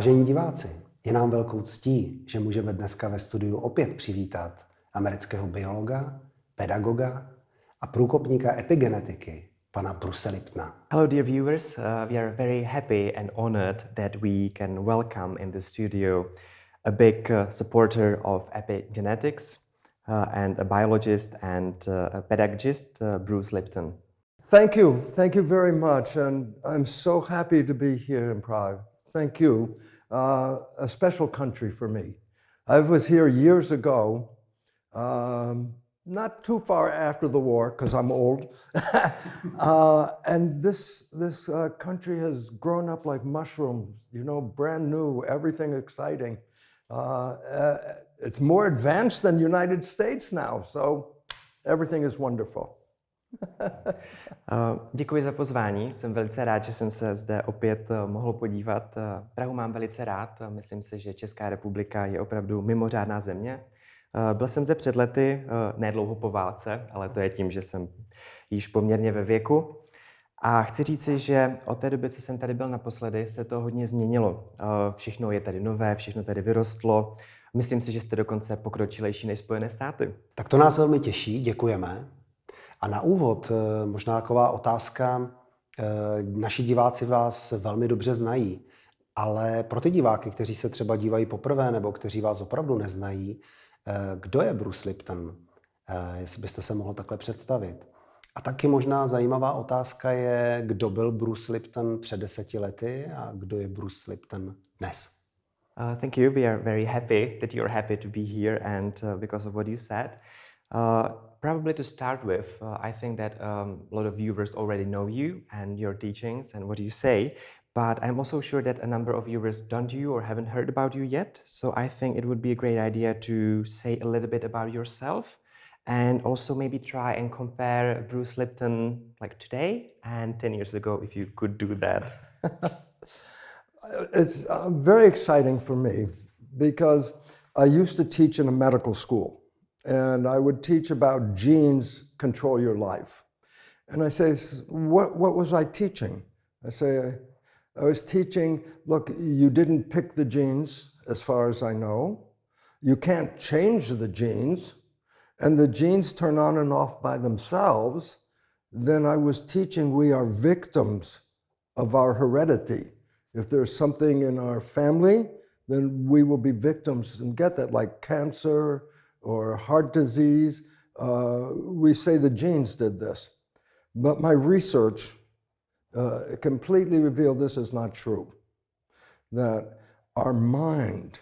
Vážení diváci, je nám velkou ctí, že můžeme dneska ve studiu opět přivítat amerického biologa, pedagoga a průkopníka epigenetiky, pana Bruce Liptna. Hello, dear viewers. Uh, we are very happy and honored that we can welcome in the studio a big uh, supporter of epigenetics uh, and a biologist and uh, a pedagogist, uh, Bruce Lipton. Thank you. Thank you very much. And I'm so happy to be here in Prague. Thank you. Uh, a special country for me. I was here years ago, um, not too far after the war, because I'm old. uh, and this, this uh, country has grown up like mushrooms, you know, brand new, everything exciting. Uh, uh, it's more advanced than United States now, so everything is wonderful. Děkuji za pozvání, jsem velice rád, že jsem se zde opět uh, mohl podívat. Uh, Prahu mám velice rád, myslím si, že Česká republika je opravdu mimořádná země. Byl jsem zde před lety, ne dlouho po válce, ale to je tím, že jsem již poměrně ve věku. A chci říci, že od té doby, co jsem tady byl naposledy, se to hodně změnilo. Všechno je tady nové, všechno tady vyrostlo. Myslím si, že jste dokonce pokročilejší než Spojené státy. Tak to nás velmi těší, děkujeme. A na úvod eh, možná taková otázka. Eh, naši diváci vás velmi dobře znají, ale pro ty diváky, kteří se třeba dívají poprvé nebo kteří vás opravdu neznají, eh, kdo je Bruce Lipton? Jestli byste se mohl takhle představit. A taky možná zajímavá otázka je, kdo byl Bruce Lipton před deseti lety a kdo je Bruce Lipton dnes. Uh, thank you. We are very happy that you're happy to be here and uh, because of what you said. Uh, probably to start with, uh, I think that um, a lot of viewers already know you and your teachings and what you say, but I'm also sure that a number of viewers don't you or haven't heard about you yet. So I think it would be a great idea to say a little bit about yourself and also maybe try and compare Bruce Lipton like today and 10 years ago, if you could do that. it's uh, very exciting for me because I used to teach in a medical school and I would teach about genes control your life. And I say, what, what was I teaching? I say, I was teaching, look, you didn't pick the genes as far as I know. You can't change the genes and the genes turn on and off by themselves. Then I was teaching we are victims of our heredity. If there's something in our family, then we will be victims and get that, like cancer, or heart disease. Uh, we say the genes did this. But my research uh, completely revealed this is not true. That our mind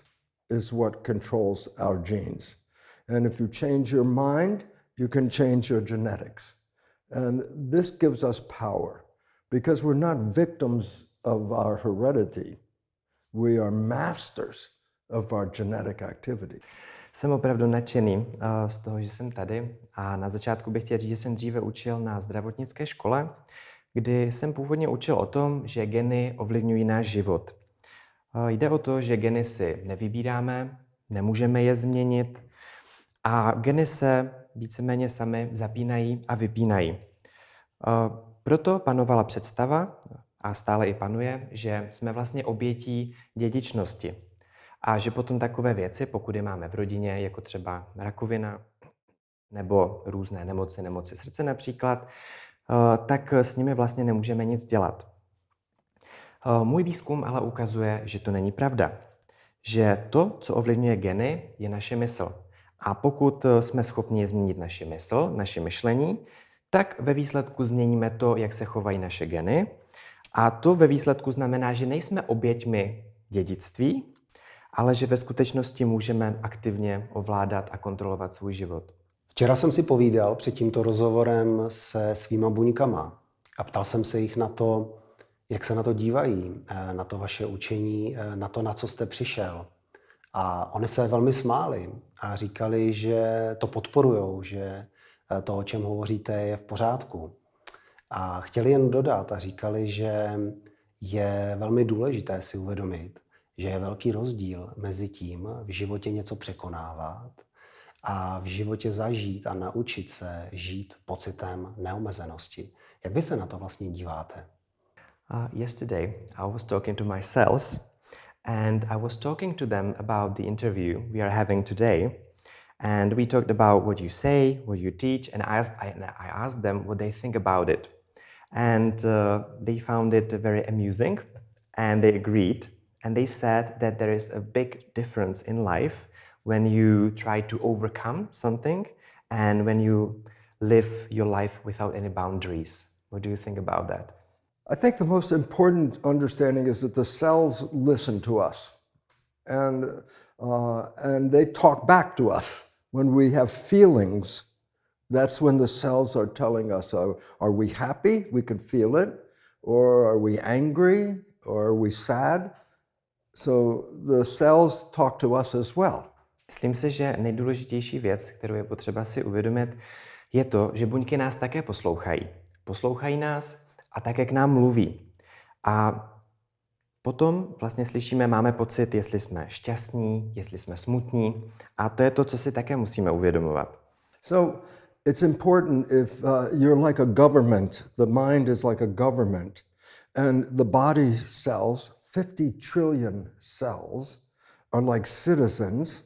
is what controls our genes. And if you change your mind, you can change your genetics. And this gives us power because we're not victims of our heredity. We are masters of our genetic activity. Jsem opravdu nadšený eh, z toho, že jsem tady a na začátku bych chtěl říct, že jsem dříve učil na zdravotnické škole, kdy jsem původně učil o tom, že geny ovlivňují náš život. Eh, jde o to, že geny si nevybíráme, nemůžeme je změnit a geny se víceméně sami zapínají a vypínají. Eh, proto panovala představa, a stále i panuje, že jsme vlastně obětí dědičnosti. A že potom takové věci, pokud je máme v rodině, jako třeba rakovina nebo různé nemoci, nemoci srdce například, eh, tak s nimi vlastně nemůžeme nic dělat. Eh, můj výzkum ale ukazuje, že to není pravda. Že to, co ovlivňuje geny, je naše mysl. A pokud eh, jsme schopni změnit naši mysl, naše myšlení, tak ve výsledku změníme to, jak se chovají naše geny. A to ve výsledku znamená, že nejsme oběťmi dědictví, ale že ve skutečnosti můžeme aktivně ovládat a kontrolovat svůj život. Včera jsem si povídal před tímto rozhovorem se svýma buňkama a ptal jsem se jich na to, jak se na to dívají, eh, na to vaše učení, eh, na to, na co jste přišel. A oni se velmi smáli a říkali, že to podporujou, že eh, to, o čem hovoříte, je v pořádku. A chtěli jen dodat a říkali, že je velmi důležité si uvědomit, že je velký rozdíl mezi tím v životě něco překonávat a v životě zažít a naučit se žít pocitem neomezenosti. Jak vy se na to vlastně díváte? Uh, yesterday I was talking to my cells And I was talking to them about the interview we are having today. And we talked about what you say, what you teach, and I asked, I, I asked them what they think about it. And uh, they found it very amusing and they agreed. And they said that there is a big difference in life when you try to overcome something and when you live your life without any boundaries. What do you think about that? I think the most important understanding is that the cells listen to us and, uh, and they talk back to us. When we have feelings, that's when the cells are telling us, are we happy? We can feel it. Or are we angry? Or are we sad? So the cells talk to us as well. Myslím si, že nejdůležitější věc, kterou je potřeba si uvědomit, je to, že buňky nás také poslouchají. Poslouchají nás a také k nám mluví. A potom vlastně slyšíme, máme pocit, jestli jsme šťastní, jestli jsme smutní. A to je to, co si také musíme uvědomovat. So it's important if uh, you're like a government, the mind is like a government, and the body cells, 50 trillion cells, are like citizens.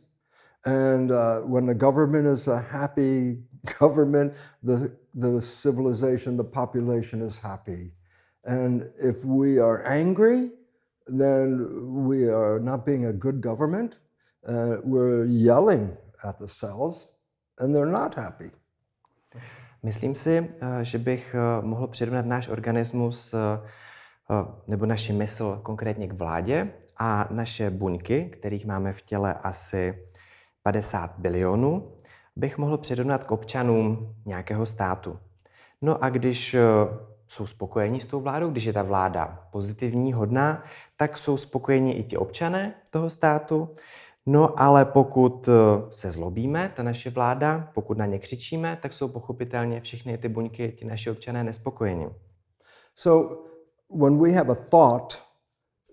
And uh, when the government is a happy government, the, the civilization, the population is happy. And if we are angry, then we are not being a good government. Uh, we're yelling at the cells, and they're not happy. Myslím si, eh, že bych eh, mohl přirovnat náš organismus eh, nebo naši mysl konkrétně k vládě a naše buňky, kterých máme v těle asi 50 bilionů, bych mohl přirovnat k občanům nějakého státu. No a když jsou spokojení s tou vládou, když je ta vláda pozitivní, hodná, tak jsou spokojeni i ti občané toho státu. No ale pokud eh, se zlobíme, ta naše vláda, pokud na ně křičíme, tak jsou pochopitelně všechny ty buňky, ti naši občané nespokojeni. So when we have a thought,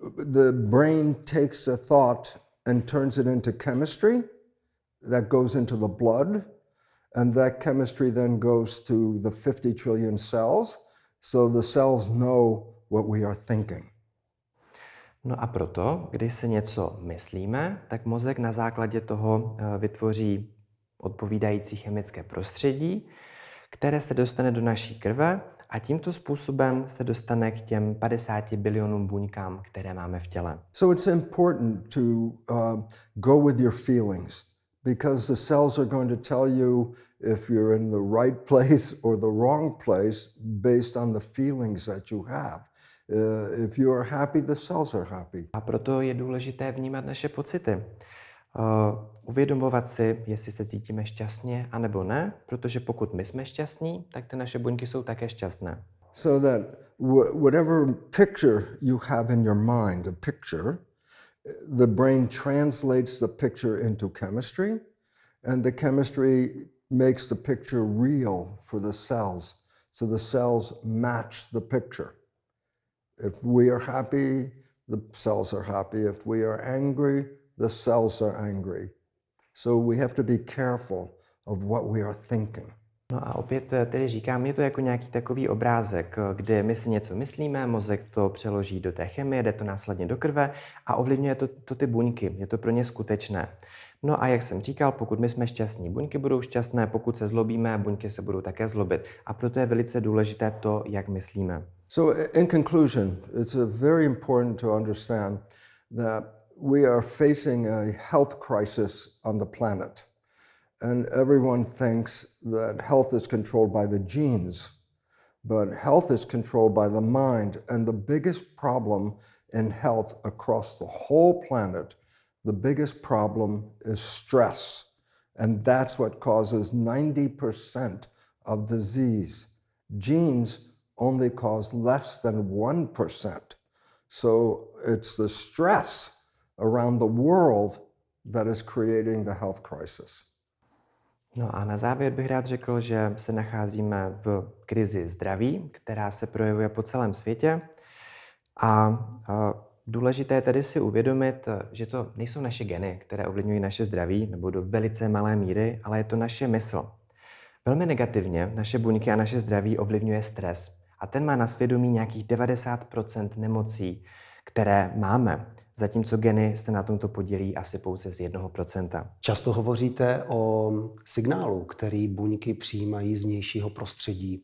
the brain takes a thought and turns it into chemistry that goes into the blood, and that chemistry then goes to the 50 trillion cells, so the cells know what we are thinking. No a proto, když si něco myslíme, tak mozek na základě toho eh, vytvoří odpovídající chemické prostředí, které se dostane do naší krve a tímto způsobem se dostane k těm 50 bilionům buňkám, které máme v těle. So it's important to uh, go with your feelings because the cells are going to tell you if you're in the right place or the wrong place based on the feelings that you have. Uh, if you are happy, the cells are happy. A proto je důležité vnímat naše pocity. Uh, uvědomovat si, jestli se cítíme šťastně, anebo ne, protože pokud my jsme šťastní, tak ty naše buňky jsou také šťastné. So that whatever picture you have in your mind, a picture, the brain translates the picture into chemistry, and the chemistry makes the picture real for the cells. So the cells match the picture. If we are happy, the cells are happy. If we are angry, the cells are angry. So we have to be careful of what we are thinking. No a opět eh, tedy říkám, je to jako nějaký takový obrázek, eh, kdy my si něco myslíme, mozek to přeloží do té chemie, jde to následně do krve a ovlivňuje to, to ty buňky. Je to pro ně skutečné. No a jak jsem říkal, pokud my jsme šťastní, buňky budou šťastné, pokud se zlobíme, buňky se budou také zlobit. A proto je velice důležité to, jak myslíme. So, in conclusion, it's very important to understand that we are facing a health crisis on the planet. And everyone thinks that health is controlled by the genes, but health is controlled by the mind. And the biggest problem in health across the whole planet, the biggest problem is stress. And that's what causes 90% of disease. Genes only cause less than 1%. So it's the stress around the world that is creating the health crisis. No a na závěr bych rád řekl, že se nacházíme v krizi zdraví, která se projevuje po celém světě. A, důležité je tedy si uvědomit, že to nejsou naše geny, které ovlivňují naše zdraví, nebo do velice malé míry, ale je to naše mysl. Velmi negativně naše buňky a naše zdraví ovlivňuje stres a ten má na svědomí nějakých 90% nemocí, které máme. Zatímco geny se na tomto podílí asi pouze z 1%. Často hovoříte o signálu, který buňky přijímají z vnějšího prostředí.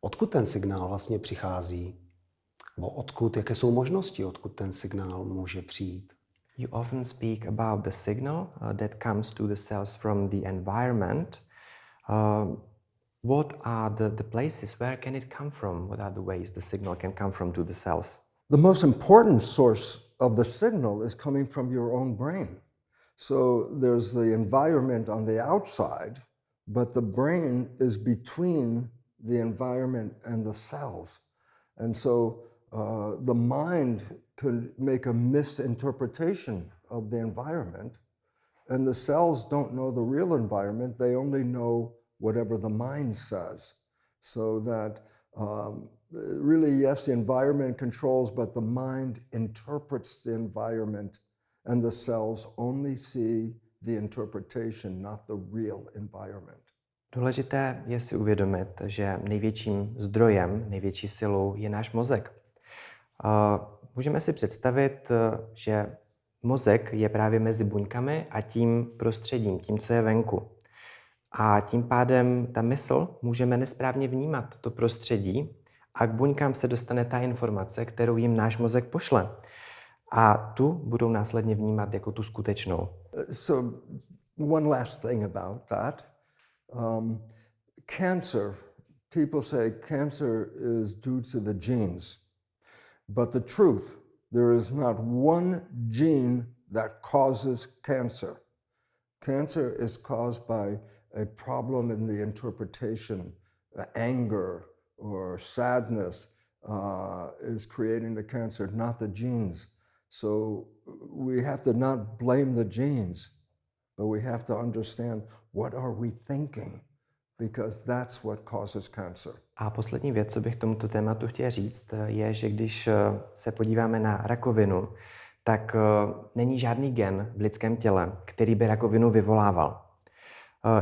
Odkud ten signál vlastně přichází? Nebo odkud, jaké jsou možnosti, odkud ten signál může přijít? You often speak about the signal uh, that comes to the cells from the environment. Uh, what are the, the places where can it come from? What are the ways the signal can come from to the cells? The most important source of the signal is coming from your own brain. So there's the environment on the outside, but the brain is between the environment and the cells. And so uh, the mind could make a misinterpretation of the environment, and the cells don't know the real environment, they only know whatever the mind says. So that um, really, yes, the environment controls, but the mind interprets the environment, and the cells only see the interpretation, not the real environment. Důležité je si uvědomit, že největším zdrojem, největší silou je náš mozek. Můžeme si představit, že mozek je právě mezi buňkami a tím prostředím, tím, co je venku. A tím pádem ta mysl můžeme nesprávně vnímat to prostředí a k buňkám se dostane ta informace, kterou jim náš mozek pošle. A tu budou následně vnímat jako tu skutečnou. So, one last thing about that. Um, cancer, people say cancer is due to the genes. But the truth, there is not one gene that causes cancer. Cancer is caused by a problem in the interpretation, anger or sadness uh, is creating the cancer, not the genes. So we have to not blame the genes, but we have to understand what are we thinking because that's what causes cancer. A poslední věc, co bych tomuto tématu chtěl říct, je, že když se podíváme na rakovinu, tak není žádný gen v lidském těle, který by rakovinu vyvolával.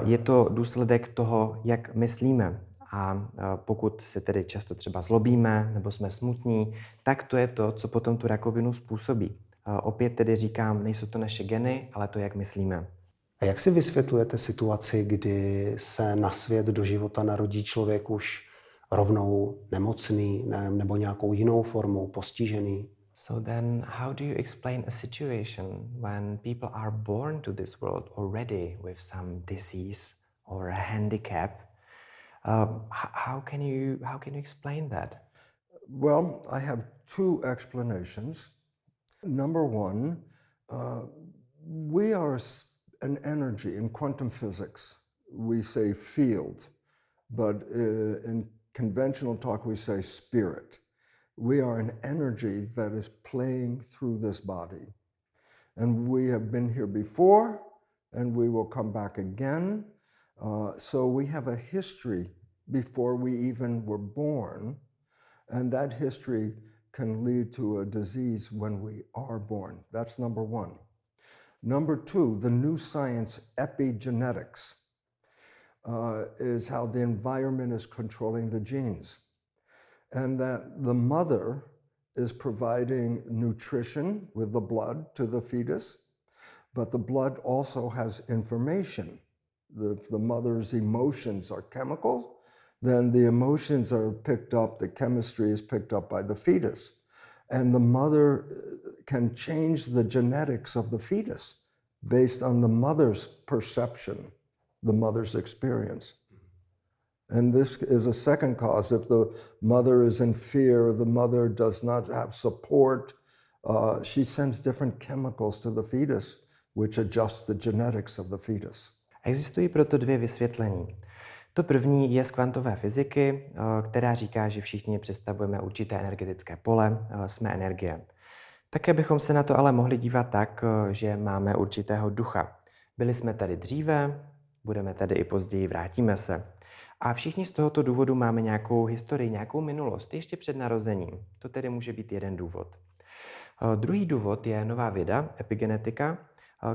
Je to důsledek toho, jak myslíme. A pokud se tedy často třeba zlobíme nebo jsme smutní, tak to je to, co potom tu rakovinu způsobí. Opět tedy říkám, nejsou to naše geny, ale to, jak myslíme. A jak si vysvětlujete situaci, kdy se na svět do života narodí člověk už rovnou nemocný ne, nebo nějakou jinou formou postižený? So then how do you explain a situation when people are born to this world already with some disease or a handicap? Uh, how can you how can you explain that? Well, I have two explanations. Number one, uh, we are an energy. In quantum physics, we say field, but uh, in conventional talk, we say spirit. We are an energy that is playing through this body. And we have been here before, and we will come back again. Uh, so we have a history before we even were born, and that history can lead to a disease when we are born. That's number one. Number two, the new science, epigenetics, uh, is how the environment is controlling the genes. And that the mother is providing nutrition with the blood to the fetus, but the blood also has information. The, the mother's emotions are chemicals, then the emotions are picked up, the chemistry is picked up by the fetus and the mother uh, can change the genetics of the fetus based on the mother's perception, the mother's experience. And this is a second cause. If the mother is in fear, the mother does not have support, uh, she sends different chemicals to the fetus, which adjust the genetics of the fetus. Existují proto dvě vysvětlení. To první je z kvantové fyziky, eh, která říká, že všichni představujeme určité energetické pole, eh, jsme energie. Také bychom se na to ale mohli dívat tak, eh, že máme určitého ducha. Byli jsme tady dříve, budeme tady i později, vrátíme se. A všichni z tohoto důvodu máme nějakou historii, nějakou minulost, ještě před narozením. To tedy může být jeden důvod. Druhý důvod je nová věda, epigenetika,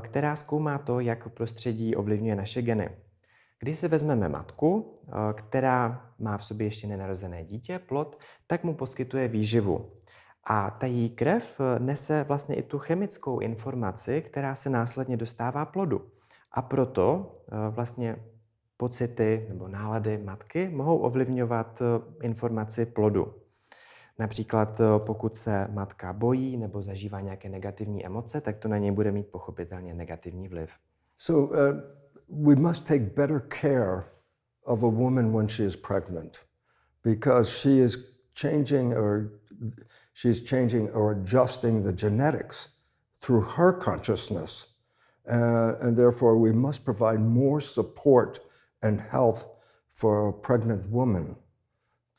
která zkoumá to, jak prostředí ovlivňuje naše geny. Když si vezmeme matku, eh, která má v sobě ještě nenarozené dítě, plod, tak mu poskytuje výživu. A ta její krev eh, nese vlastně i tu chemickou informaci, která se následně dostává plodu. A proto eh, vlastně pocity nebo nálady matky mohou ovlivňovat eh, informaci plodu. Například pokud se matka bojí nebo zažívá nějaké negativní emoce, tak to na něj bude mít pochopitelně negativní vliv. So uh, we must take better care of a woman when she is pregnant because she is changing or she's changing or adjusting the genetics through her consciousness. Uh, and therefore, we must provide more support and health for a pregnant woman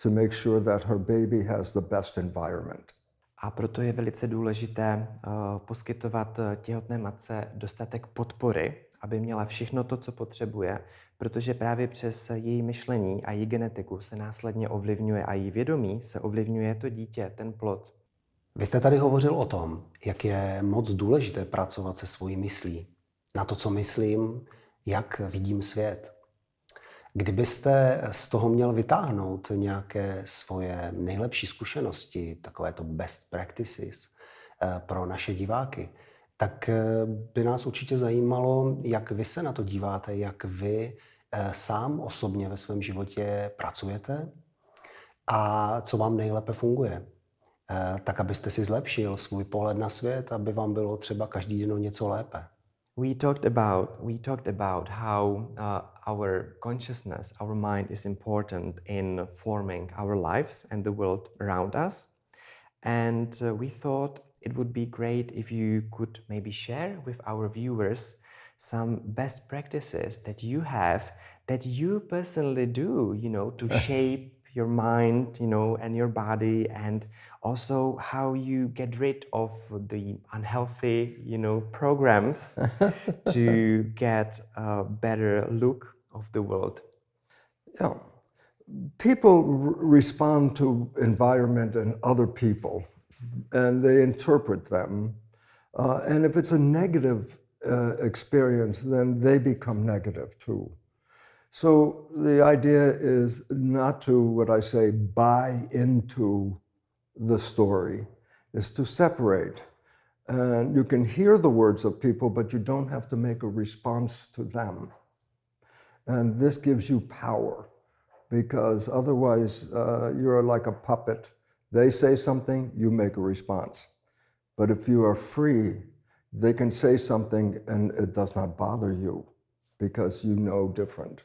to make sure that her baby has the best environment. A proto je velice důležité uh, poskytovat uh, těhotné matce dostatek podpory, aby měla všechno to, co potřebuje, protože právě přes její myšlení a její genetiku se následně ovlivňuje a její vědomí se ovlivňuje to dítě, ten plod. Vy jste tady hovořil o tom, jak je moc důležité pracovat se svojí myslí. Na to, co myslím, jak vidím svět. Kdybyste z toho měl vytáhnout nějaké svoje nejlepší zkušenosti, takové to best practices eh, pro naše diváky, tak eh, by nás určitě zajímalo, jak vy se na to díváte, jak vy eh, sám osobně ve svém životě pracujete a co vám nejlépe funguje. Tak, abyste si zlepšil svůj pohled na svět, aby vám bylo třeba každý den něco lépe. We talked about we talked about how uh, our consciousness, our mind is important in forming our lives and the world around us. And uh, we thought it would be great if you could maybe share with our viewers some best practices that you have that you personally do, you know, to shape your mind, you know, and your body, and also how you get rid of the unhealthy, you know, programs to get a better look of the world. Yeah. People respond to environment and other people and they interpret them. Uh, and if it's a negative uh, experience, then they become negative too. So the idea is not to, what I say, buy into the story, is to separate. And you can hear the words of people, but you don't have to make a response to them. And this gives you power because otherwise uh, you're like a puppet they say something, you make a response. But if you are free, they can say something and it does not bother you because you know different.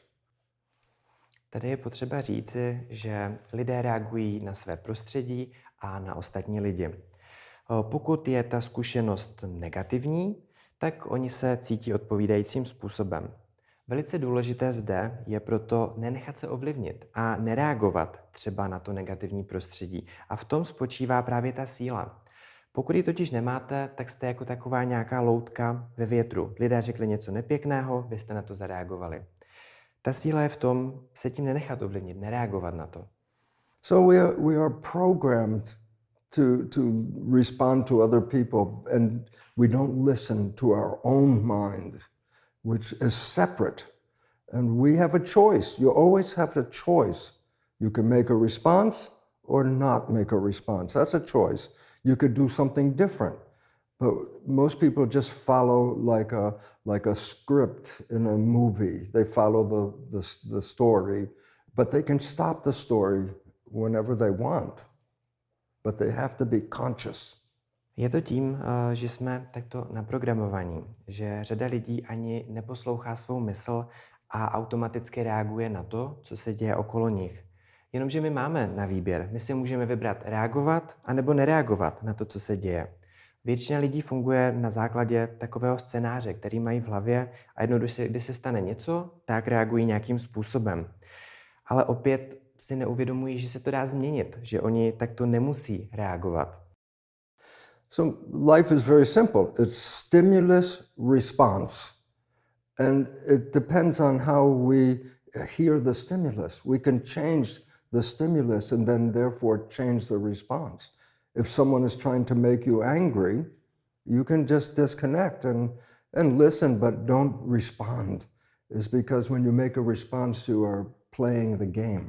Tady je potřeba říci, že lidé reagují na své prostředí a na ostatní lidi. Pokud je ta zkušenost negativní, tak oni se cítí odpovídajícím způsobem. Velice důležité zde je proto nenechat se ovlivnit a nereagovat třeba na to negativní prostředí. A v tom spočívá právě ta síla. Pokud ji totiž nemáte, tak jste jako taková nějaká loutka ve větru. Lidé řekli něco nepěkného, vy jste na to zareagovali. Ta síla je v tom se tím nenechat ovlivnit, nereagovat na to. So we are, we are programmed to, to respond to other people and we don't listen to our own mind. which is separate. And we have a choice. You always have a choice. You can make a response or not make a response. That's a choice. You could do something different. But most people just follow like a, like a script in a movie. They follow the, the, the story, but they can stop the story whenever they want. But they have to be conscious. Je to tím, eh, že jsme takto naprogramovaní, že řada lidí ani neposlouchá svou mysl a automaticky reaguje na to, co se děje okolo nich. Jenomže my máme na výběr. My si můžeme vybrat reagovat anebo nereagovat na to, co se děje. Většina lidí funguje na základě takového scénáře, který mají v hlavě a jednou, když se, když se stane něco, tak reagují nějakým způsobem. Ale opět si neuvědomují, že se to dá změnit, že oni takto nemusí reagovat. So life is very simple. It's stimulus response. And it depends on how we hear the stimulus. We can change the stimulus and then therefore change the response. If someone is trying to make you angry, you can just disconnect and, and listen, but don't respond. Is because when you make a response, you are playing the game.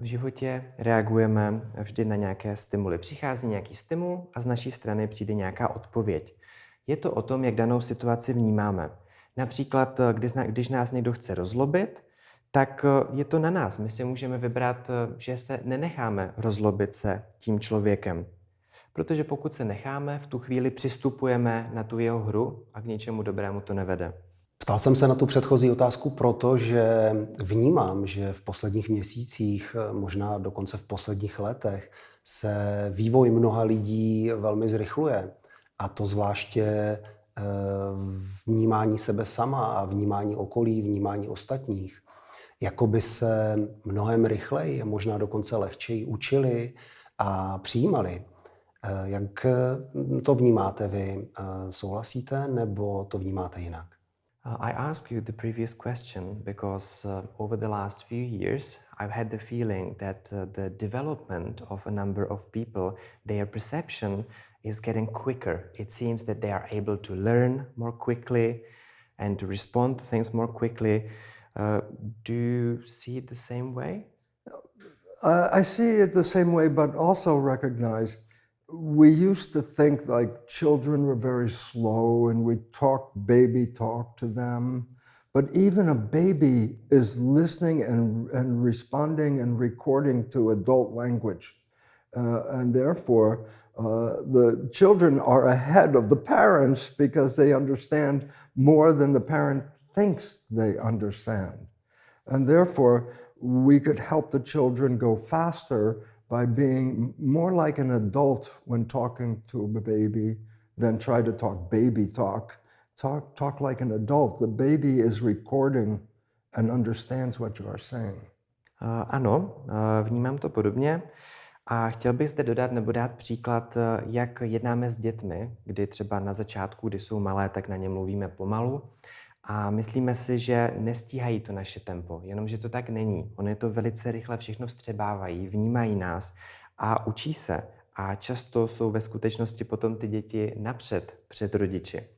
V životě reagujeme vždy na nějaké stimuly. Přichází nějaký stimul a z naší strany přijde nějaká odpověď. Je to o tom, jak danou situaci vnímáme. Například, když nás někdo chce rozlobit, tak je to na nás. My si můžeme vybrat, že se nenecháme rozlobit se tím člověkem. Protože pokud se necháme, v tu chvíli přistupujeme na tu jeho hru a k něčemu dobrému to nevede. Ptal jsem se na tu předchozí otázku proto, že vnímám, že v posledních měsících, možná dokonce v posledních letech, se vývoj mnoha lidí velmi zrychluje. A to zvláště eh, vnímání sebe sama a vnímání okolí, vnímání ostatních. Jakoby se mnohem rychleji, možná dokonce lehčeji učili a přijímali. Eh, jak to vnímáte vy? Eh, souhlasíte nebo to vnímáte jinak? Uh, I asked you the previous question because uh, over the last few years, I've had the feeling that uh, the development of a number of people, their perception is getting quicker. It seems that they are able to learn more quickly and to respond to things more quickly. Uh, do you see it the same way? Uh, I see it the same way, but also recognize we used to think like children were very slow and we talk baby talk to them. But even a baby is listening and, and responding and recording to adult language. Uh, and therefore, uh, the children are ahead of the parents because they understand more than the parent thinks they understand. And therefore, we could help the children go faster by being more like an adult when talking to a baby than try to talk baby talk. Talk, talk like an adult. The baby is recording and understands what you are saying. Uh, ano, uh, vnímám to podobně. A chtěl bych zde dodat nebo dát příklad, uh, jak jednáme s dětmi, kdy třeba na začátku, kdy jsou malé, tak na ně mluvíme pomalu a myslíme si, že nestíhají to naše tempo, jenomže to tak není. Oni to velice rychle všechno vstřebávají, vnímají nás a učí se. A často jsou ve skutečnosti potom ty děti napřed před rodiči.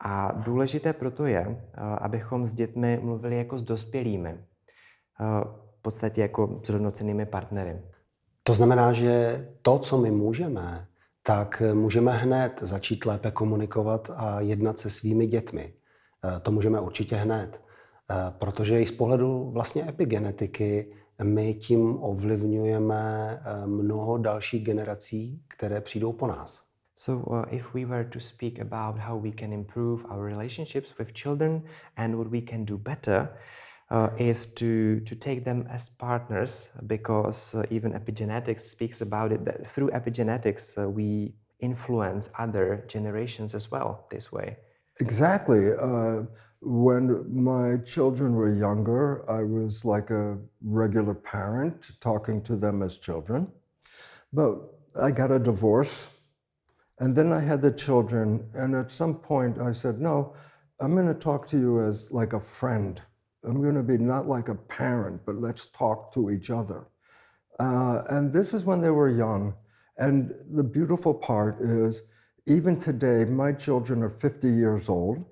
A důležité proto je, eh, abychom s dětmi mluvili jako s dospělými, eh, v podstatě jako s rovnocenými partnery. To znamená, že to, co my můžeme, tak můžeme hned začít lépe komunikovat a jednat se svými dětmi. Eh, to můžeme určitě hned, eh, protože i z pohledu vlastně epigenetiky my tím ovlivňujeme eh, mnoho dalších generací, které přijdou po nás. So, uh, if we were to speak about how we can improve our relationships with children and what we can do better, uh, is to, to take them as partners, because uh, even epigenetics speaks about it. That through epigenetics, uh, we influence other generations as well this way. Exactly. Uh, when my children were younger, I was like a regular parent talking to them as children. But I got a divorce and then I had the children. And at some point I said, no, I'm going to talk to you as like a friend. I'm going to be not like a parent, but let's talk to each other. Uh, and this is when they were young. And the beautiful part is even today, my children are 50 years old,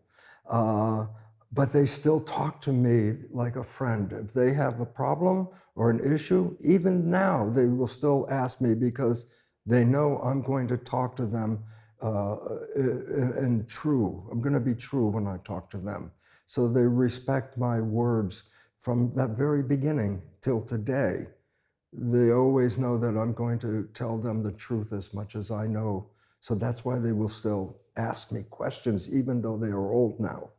uh, but they still talk to me like a friend. If they have a problem or an issue, even now, they will still ask me because they know I'm going to talk to them uh, and true. I'm going to be true when I talk to them. So they respect my words from that very beginning till today. They always know that I'm going to tell them the truth as much as I know So that's why they will still ask me questions, even though they are old now.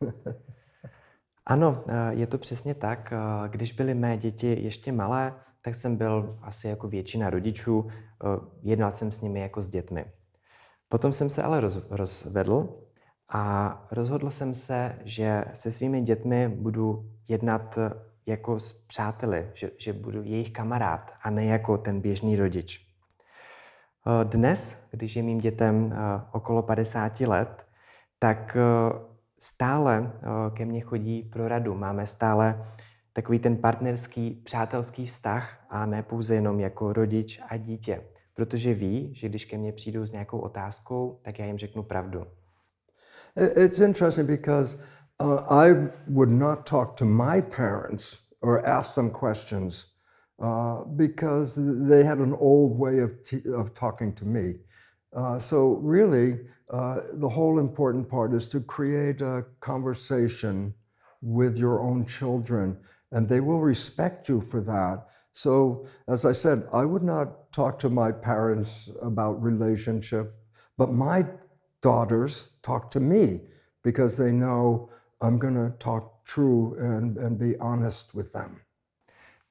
ano, eh, je to přesně tak. Eh, když byly mé děti ještě malé, tak jsem byl asi jako většina rodičů, eh, jednal jsem s nimi jako s dětmi. Potom jsem se ale roz, rozvedl a rozhodl jsem se, že se svými dětmi budu jednat jako s přáteli, že, že budu jejich kamarád a ne jako ten běžný rodič. Eh, dnes, když je mým dětem eh, okolo 50 let, tak eh, stále ke mně chodí pro radu. Máme stále takový ten partnerský, přátelský vztah a ne pouze jenom jako rodič a dítě. Protože ví, že když ke mně přijdou s nějakou otázkou, tak já jim řeknu pravdu. It's interesting because uh, I would not talk to my parents or ask them questions uh, because they had an old way of, of talking to me. Uh, so, really, uh, the whole important part is to create a conversation with your own children, and they will respect you for that. So, as I said, I would not talk to my parents about relationship, but my daughters talk to me because they know I'm going to talk true and, and be honest with them.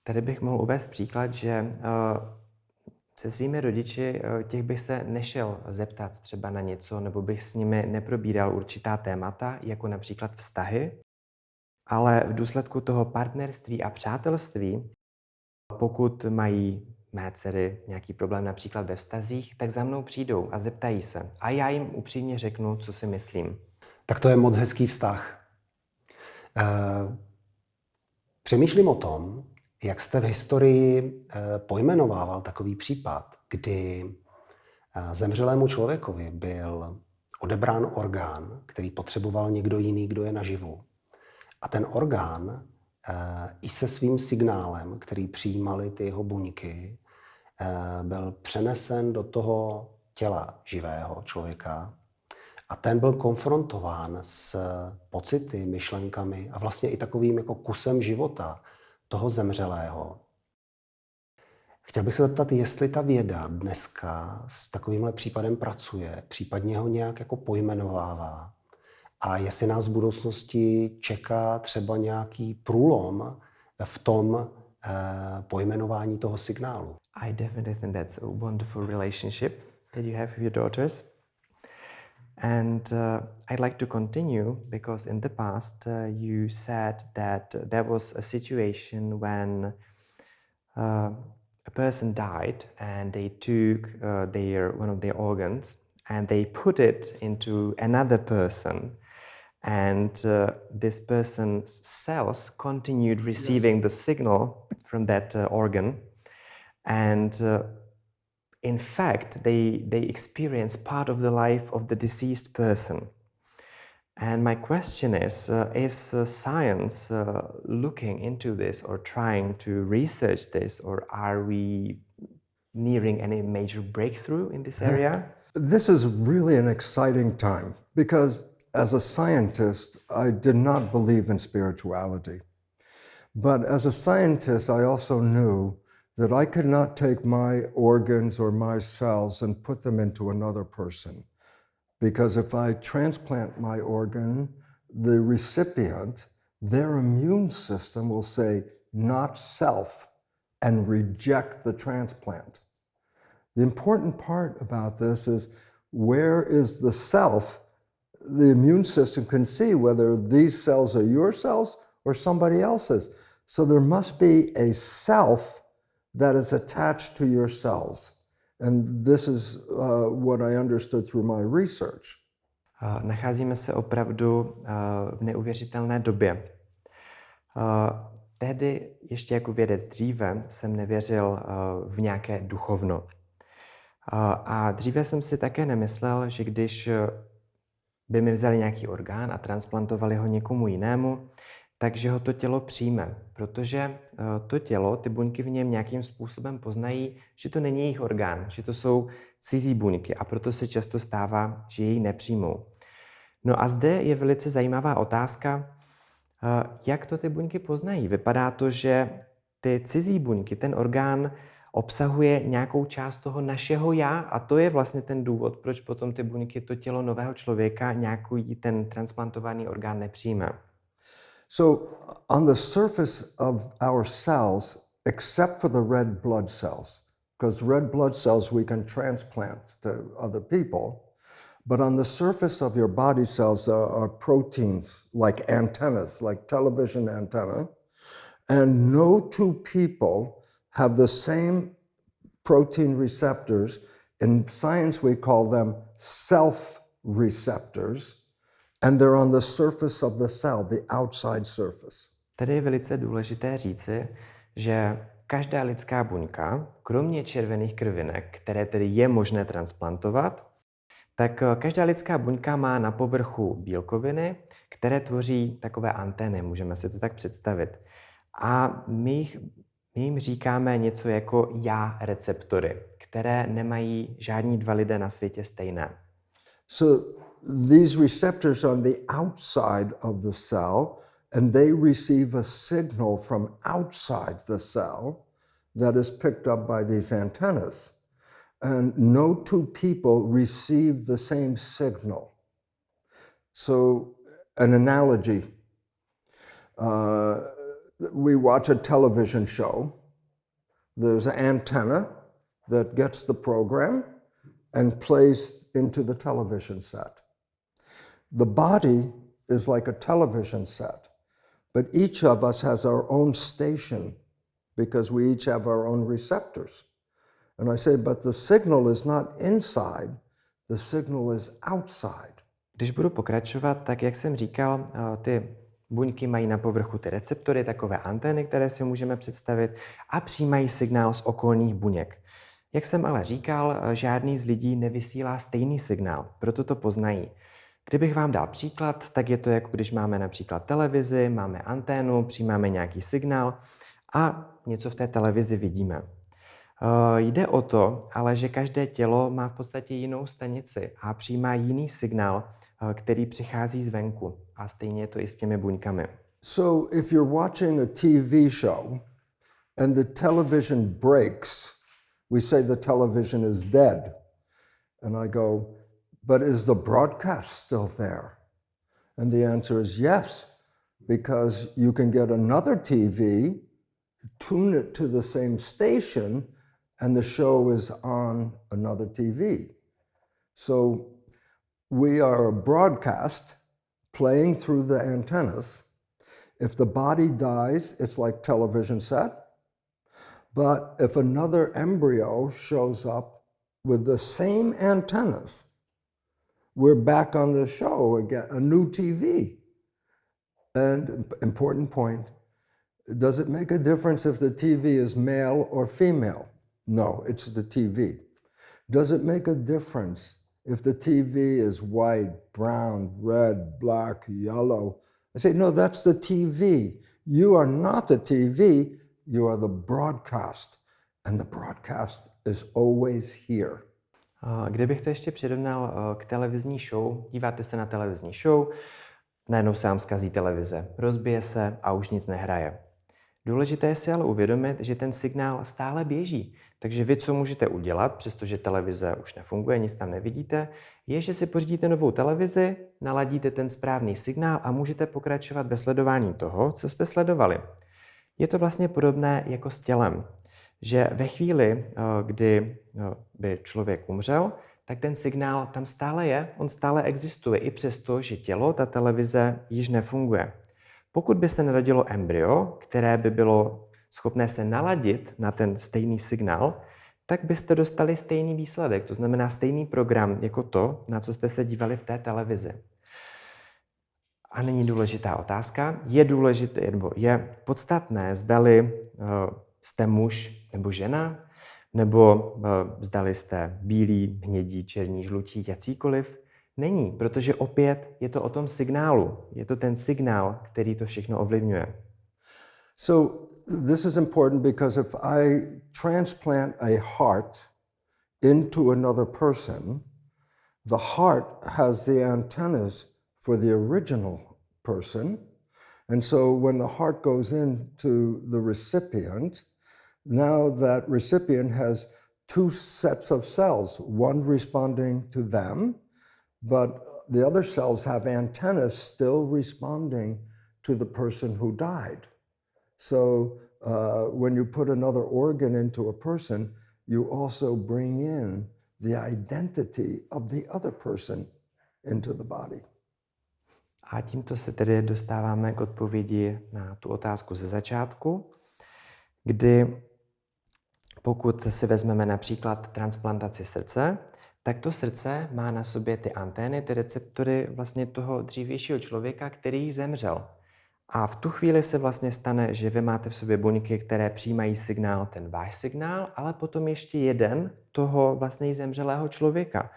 Tady bych mohl uvést příklad, že uh, se svými rodiči uh, těch bych se nešel zeptat třeba na něco, nebo bych s nimi neprobíral určitá témata, jako například vztahy, ale v důsledku toho partnerství a přátelství, pokud mají mé dcery nějaký problém například ve vztazích, tak za mnou přijdou a zeptají se. A já jim upřímně řeknu, co si myslím. Tak to je moc hezký vztah. Uh, přemýšlím o tom, jak jste v historii uh, pojmenovával takový případ, kdy uh, zemřelému člověkovi byl odebrán orgán, který potřeboval někdo jiný, kdo je naživu. A ten orgán i se svým signálem, který přijímali ty jeho buňky, byl přenesen do toho těla živého člověka a ten byl konfrontován s pocity, myšlenkami a vlastně i takovým jako kusem života toho zemřelého. Chtěl bych se zeptat, jestli ta věda dneska s takovýmhle případem pracuje, případně ho nějak jako pojmenovává a jestli nás v budoucnosti čeká třeba nějaký průlom v tom eh, pojmenování toho signálu. I definitely think that's a wonderful relationship that you have with your daughters. And uh, I'd like to continue because in the past uh, you said that there was a situation when uh, a person died and they took uh, their one of their organs and they put it into another person and uh, this person's cells continued receiving yes. the signal from that uh, organ and in fact, they, they experience part of the life of the deceased person. And my question is uh, Is uh, science uh, looking into this or trying to research this, or are we nearing any major breakthrough in this area? This is really an exciting time because, as a scientist, I did not believe in spirituality. But as a scientist, I also knew that I could not take my organs or my cells and put them into another person. Because if I transplant my organ, the recipient, their immune system will say, not self, and reject the transplant. The important part about this is where is the self? The immune system can see whether these cells are your cells or somebody else's. So there must be a self that is attached to your cells. And this is uh, what I understood through my research. Nacházíme se opravdu uh, v neuvěřitelné době. Uh, tehdy, ještě jako vědec dříve, jsem nevěřil uh, v nějaké duchovno. A dříve jsem si také nemyslel, že když by mi vzali nějaký orgán a transplantovali ho někomu jinému, takže ho to tělo přijme, protože eh, to tělo, ty buňky v něm nějakým způsobem poznají, že to není jejich orgán, že to jsou cizí buňky a proto se často stává, že jej nepřijmou. No a zde je velice zajímavá otázka, eh, jak to ty buňky poznají. Vypadá to, že ty cizí buňky, ten orgán obsahuje nějakou část toho našeho já a to je vlastně ten důvod, proč potom ty buňky, to tělo nového člověka, nějaký ten transplantovaný orgán nepřijme. So, on the surface of our cells, except for the red blood cells, because red blood cells we can transplant to other people, but on the surface of your body cells there are proteins like antennas, like television antenna, and no two people have the same protein receptors. In science, we call them self receptors and they're on the surface of the cell, the outside surface. Tady je velice důležité říci, že každá lidská buňka, kromě červených krvinek, které tedy je možné transplantovat, tak eh, každá lidská buňka má na povrchu bílkoviny, které tvoří takové antény, můžeme si to tak představit. A my jich My jim říkáme něco jako já receptory, které nemají žádní dva lidé na světě stejné. So these receptors on the outside of the cell, and they receive a signal from outside the cell that is picked up by these antennas. And no two people receive the same signal. So, an analogy uh, we watch a television show, there's an antenna that gets the program and plays into the television set. The body is like a television set, but each of us has our own station because we each have our own receptors. And I say, but the signal is not inside, the signal is outside. Když budu pokračovat, tak jak jsem říkal, eh, ty buňky mají na povrchu ty receptory, takové antény, které si můžeme představit a přijímají signál z okolních buněk. Jak jsem ale říkal, eh, žádný z lidí nevysílá stejný signál, proto to poznají. Kdybych vám dal příklad, tak je to jako když máme například televizi, máme anténu, přijímáme nějaký signál a něco v té televizi vidíme. Eh, jde o to, ale že každé tělo má v podstatě jinou stanici a přijímá jiný signál, eh, který přichází zvenku. A stejně je to i s těmi buňkami. So if you're watching a TV show and the television breaks, we say the television is dead. And I go, but is the broadcast still there? And the answer is yes, because you can get another TV, tune it to the same station, and the show is on another TV. So we are broadcast playing through the antennas. If the body dies, it's like television set. But if another embryo shows up with the same antennas, we're back on the show again, a new TV. And important point, does it make a difference if the TV is male or female? No, it's the TV. Does it make a difference if the TV is white, brown, red, black, yellow? I say, no, that's the TV. You are not the TV, you are the broadcast. And the broadcast is always here. Kdybych to ještě přirovnal k televizní show, díváte se na televizní show, najednou se vám zkazí televize, rozbije se a už nic nehraje. Důležité je si ale uvědomit, že ten signál stále běží. Takže vy, co můžete udělat, přestože televize už nefunguje, nic tam nevidíte, je, že si pořídíte novou televizi, naladíte ten správný signál a můžete pokračovat ve sledování toho, co jste sledovali. Je to vlastně podobné jako s tělem, že ve chvíli, eh, kdy eh, by člověk umřel, tak ten signál tam stále je, on stále existuje, i přesto, že tělo, ta televize již nefunguje. Pokud by se narodilo embryo, které by bylo schopné se naladit na ten stejný signál, tak byste dostali stejný výsledek, to znamená stejný program jako to, na co jste se dívali v té televizi. A není důležitá otázka. Je důležité, nebo je podstatné, zdali uh, jste muž nebo žena, nebo uh, zdali jste bílí, hnědí, černí, žlutí, jakýkoliv. Není, protože opět je to o tom signálu. Je to ten signál, který to všechno ovlivňuje. So this is important because if I transplant a heart into another person, the heart has the antennas for the original person. And so when the heart goes into the recipient, now that recipient has two sets of cells, one responding to them but the other cells have antennas still responding to the person who died. So uh, when you put another organ into a person, you also bring in the identity of the other person into the body. A tímto se tedy dostáváme k odpovědi na tu otázku ze začátku, kdy pokud si vezmeme například transplantaci srdce, tak to srdce má na sobě ty antény, ty receptory vlastně toho dřívějšího člověka, který zemřel. A v tu chvíli se vlastně stane, že vy máte v sobě buňky, které přijímají signál, ten váš signál, ale potom ještě jeden toho vlastně zemřelého člověka.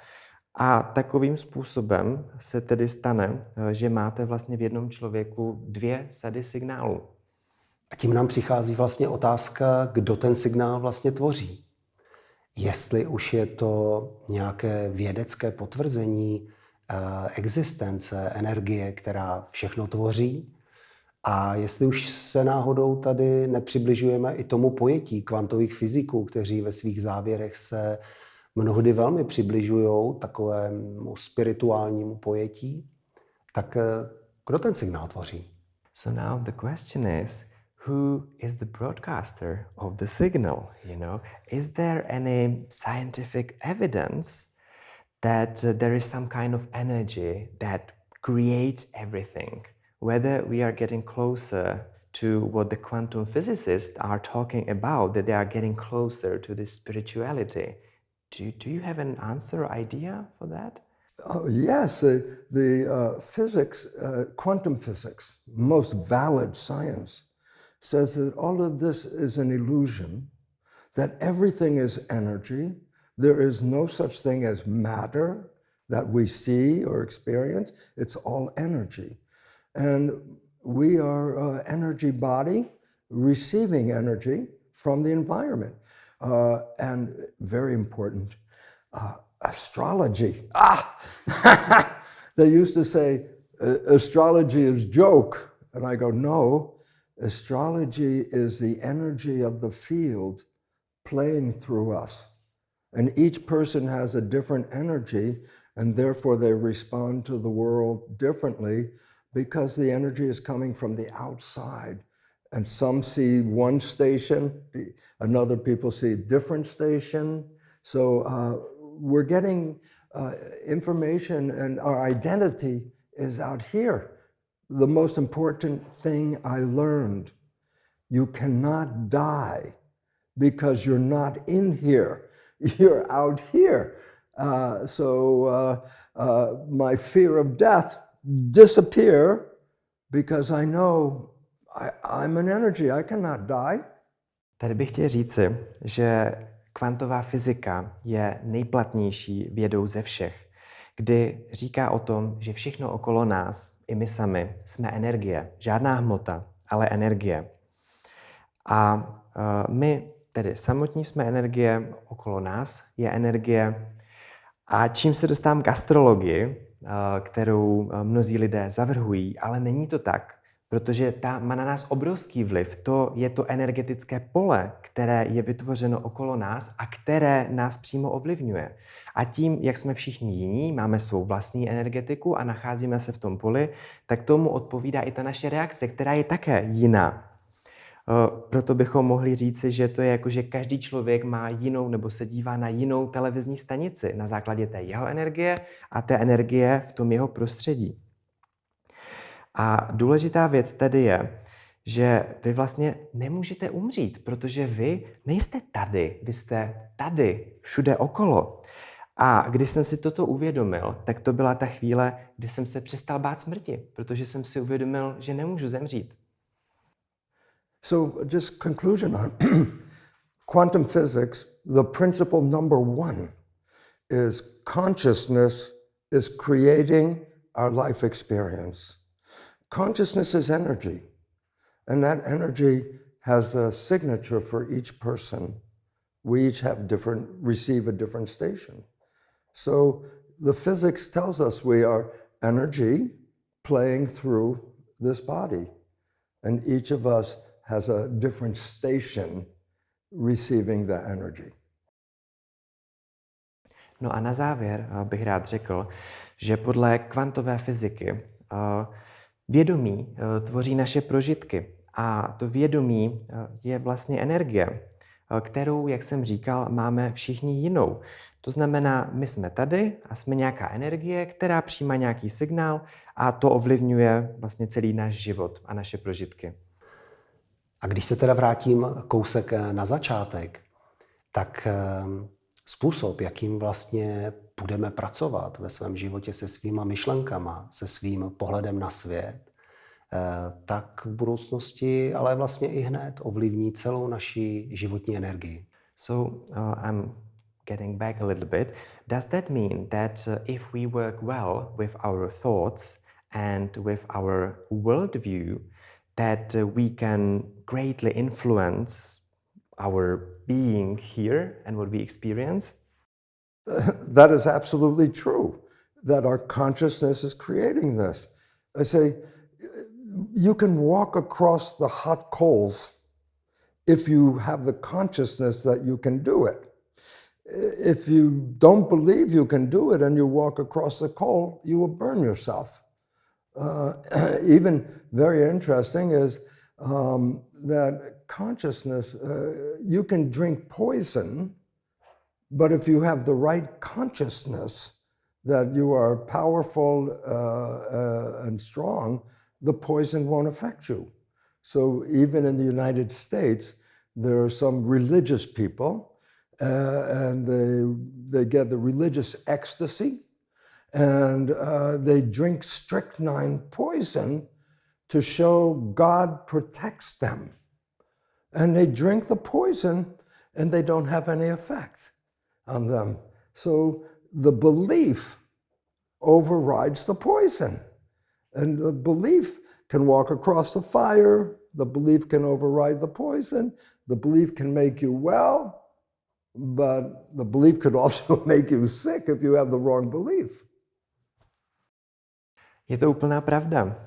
A takovým způsobem se tedy stane, že máte vlastně v jednom člověku dvě sady signálů. Tím nám přichází vlastně otázka, kdo ten signál vlastně tvoří. Jestli už je to nějaké vědecké potvrzení eh, existence energie, která všechno tvoří, a jestli už se náhodou tady nepřibližujeme i tomu pojetí kvantových fyziků, kteří ve svých závěrech se mnohdy velmi přibližují takovému spirituálnímu pojetí, tak eh, kdo ten signál tvoří? So now the question is, who is the broadcaster of the signal? You know, is there any scientific evidence that uh, there is some kind of energy that creates everything? Whether we are getting closer to what the quantum physicists are talking about, that they are getting closer to this spirituality. Do, do you have an answer idea for that? Uh, yes, uh, the uh, physics, uh, quantum physics, most valid science, says that all of this is an illusion, that everything is energy. There is no such thing as matter that we see or experience. It's all energy. And we are an energy body receiving energy from the environment. Uh, and very important, uh, astrology. Ah! they used to say astrology is joke. And I go, no, astrology is the energy of the field playing through us. And each person has a different energy, and therefore they respond to the world differently because the energy is coming from the outside. And some see one station, another people see a different station. So uh, we're getting uh, information and our identity is out here. The most important thing I learned, you cannot die because you're not in here. You're out here. Uh, so uh, uh, my fear of death disappear because I know I, I'm an energy, I cannot die. Tady bych chtěl říci, že kvantová fyzika je nejplatnější vědou ze všech, kdy říká o tom, že všechno okolo nás, i my sami, jsme energie. Žádná hmota, ale energie. A uh, my tedy samotní jsme energie, okolo nás je energie. A čím se dostávám k astrologii, Eh, kterou eh, mnozí lidé zavrhují, ale není to tak, protože ta má na nás obrovský vliv. To je to energetické pole, které je vytvořeno okolo nás a které nás přímo ovlivňuje. A tím, jak jsme všichni jiní, máme svou vlastní energetiku a nacházíme se v tom poli, tak tomu odpovídá i ta naše reakce, která je také jiná. Eh, proto bychom mohli říci, že to je jako, že každý člověk má jinou nebo se dívá na jinou televizní stanici na základě té jeho energie a té energie v tom jeho prostředí. A důležitá věc tedy je, že vy vlastně nemůžete umřít, protože vy nejste tady, vy jste tady, všude okolo. A když jsem si toto uvědomil, tak to byla ta chvíle, kdy jsem se přestal bát smrti, protože jsem si uvědomil, že nemůžu zemřít. So just conclusion on quantum physics, the principle number one is consciousness is creating our life experience. Consciousness is energy, and that energy has a signature for each person. We each have different, receive a different station. So the physics tells us we are energy playing through this body, and each of us has a different station receiving the energy. No a na závěr eh, bych rád řekl, že podle kvantové fyziky eh, vědomí eh, tvoří naše prožitky a to vědomí je vlastně energie, kterou, jak jsem říkal, máme všichni jinou. To znamená, my jsme tady a jsme nějaká energie, která přijímá nějaký signál a to ovlivňuje vlastně celý náš život a naše prožitky. A když se teda vrátím kousek eh, na začátek, tak způsob, jakým vlastně budeme pracovat ve svém životě se svýma myšlenkama, se svým pohledem na svět, eh, tak v budoucnosti, ale vlastně i hned ovlivní celou naši životní energii. So uh, I'm getting back a little bit. Does that mean that uh, if we work well with our thoughts and with our worldview, that uh, we can greatly influence our being here and what we experience. that is absolutely true, that our consciousness is creating this. I say, you can walk across the hot coals if you have the consciousness that you can do it. If you don't believe you can do it and you walk across the coal, you will burn yourself. Uh, even very interesting is um, that consciousness, uh, you can drink poison, but if you have the right consciousness that you are powerful uh, uh and strong, the poison won't affect you. So even in the United States, there are some religious people uh, and they, they get the religious ecstasy and uh, they drink strychnine poison to show God protects them. And they drink the poison and they don't have any effect on them. So the belief overrides the poison. And the belief can walk across the fire, the belief can override the poison, the belief can make you well, but the belief could also make you sick if you have the wrong belief. Je to úplná pravda.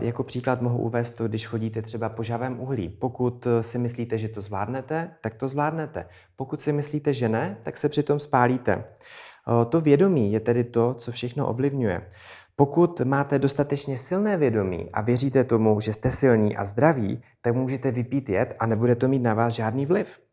Jako příklad mohu uvést to, když chodíte třeba po žavém uhlí. Pokud eh, si myslíte, že to zvládnete, tak to zvládnete. Pokud si myslíte, že ne, tak se přitom spálíte. Eh, to vědomí je tedy to, co všechno ovlivňuje. Pokud máte dostatečně silné vědomí a věříte tomu, že jste silní a zdraví, tak můžete vypít jed a nebude to mít na vás žádný vliv.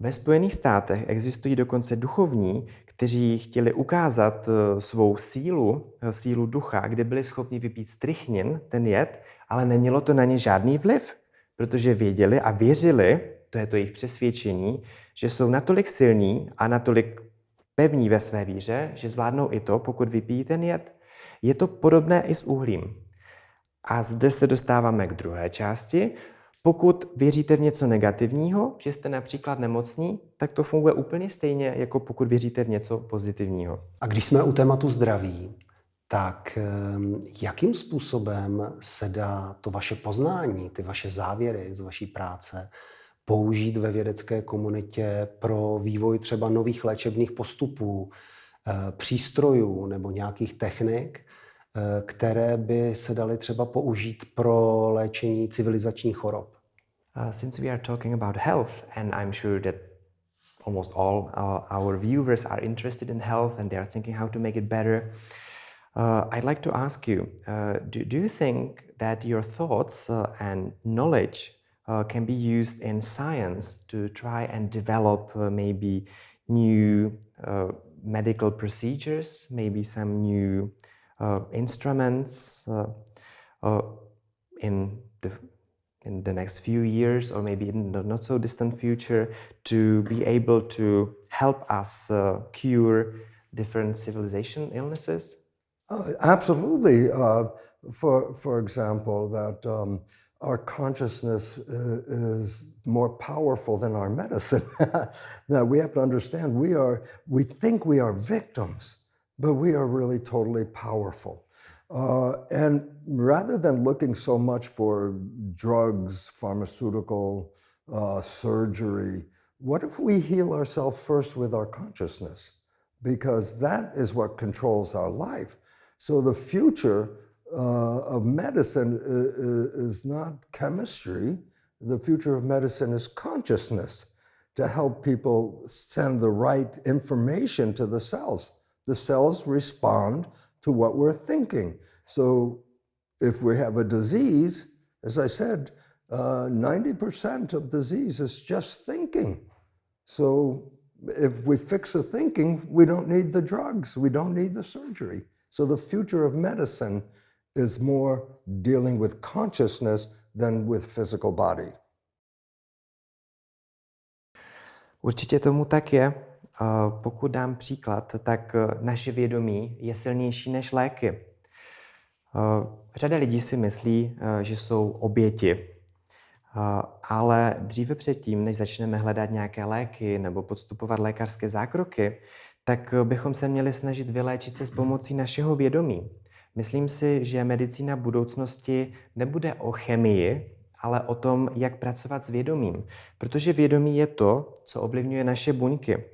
Ve Spojených státech existují dokonce duchovní, kteří chtěli ukázat eh, svou sílu, eh, sílu ducha, kde byli schopni vypít strychnin, ten jed, ale nemělo to na ně žádný vliv, protože věděli a věřili, to je to jejich přesvědčení, že jsou natolik silní a natolik pevní ve své víře, že zvládnou i to, pokud vypijí ten jed. Je to podobné i s uhlím. A zde se dostáváme k druhé části. Pokud věříte v něco negativního, že jste například nemocní, tak to funguje úplně stejně, jako pokud věříte v něco pozitivního. A když jsme u tématu zdraví, tak ehm, jakým způsobem se dá to vaše poznání, ty vaše závěry z vaší práce použít ve vědecké komunitě pro vývoj třeba nových léčebných postupů, eh, přístrojů nebo nějakých technik, eh, které by se daly třeba použít pro léčení civilizačních chorob? Uh, since we are talking about health, and I'm sure that almost all uh, our viewers are interested in health and they are thinking how to make it better, uh, I'd like to ask you uh, do, do you think that your thoughts uh, and knowledge can be used in science to try and develop maybe new medical procedures, maybe some new instruments in the in the next few years or maybe in the not so distant future to be able to help us uh, cure different civilization illnesses? Uh, absolutely. Uh, for, for example, that um, our consciousness uh, is more powerful than our medicine. now we have to understand we are, we think we are victims, but we are really totally powerful. Uh, and rather than looking so much for drugs, pharmaceutical, uh, surgery, what if we heal ourselves first with our consciousness? Because that is what controls our life. So the future uh, of medicine is not chemistry. The future of medicine is consciousness to help people send the right information to the cells. The cells respond to what we're thinking. So if we have a disease, as I said, 90% uh, of disease is just thinking. So if we fix the thinking, we don't need the drugs, we don't need the surgery. So the future of medicine is more dealing with consciousness than with physical body. Určitě tomu tak je. Pokud dám příklad, tak eh, naše vědomí je silnější než léky. Eh, řada lidí si myslí, eh, že jsou oběti, ale dříve předtím, než začneme hledat nějaké léky nebo podstupovat lékařské zákroky, tak bychom se měli snažit vyléčit se s pomocí našeho vědomí. Myslím si, že medicína budoucnosti nebude o chemii, ale o tom, jak pracovat s vědomím. Protože vědomí je to, co ovlivňuje naše buňky.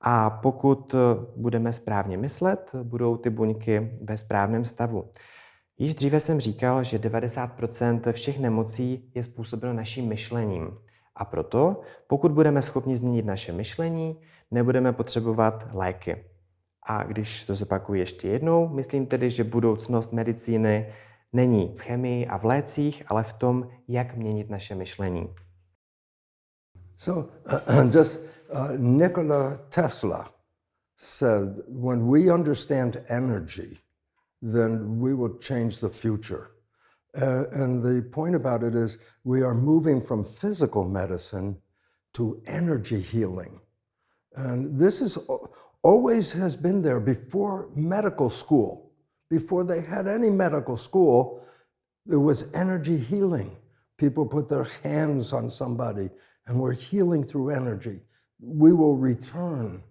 A pokud budeme správně myslet, budou ty buňky ve správném stavu. Již dříve jsem říkal, že 90% všech nemocí je způsobeno naším myšlením. A proto, pokud budeme schopni změnit naše myšlení, nebudeme potřebovat léky. A když to zopakuju ještě jednou, myslím tedy, že budoucnost medicíny není v chemii a v lécích, ale v tom, jak měnit naše myšlení. So, just uh, Nikola Tesla said, when we understand energy, then we will change the future. Uh, and the point about it is we are moving from physical medicine to energy healing. And this is always has been there before medical school. Before they had any medical school, there was energy healing. People put their hands on somebody and we're healing through energy. We will return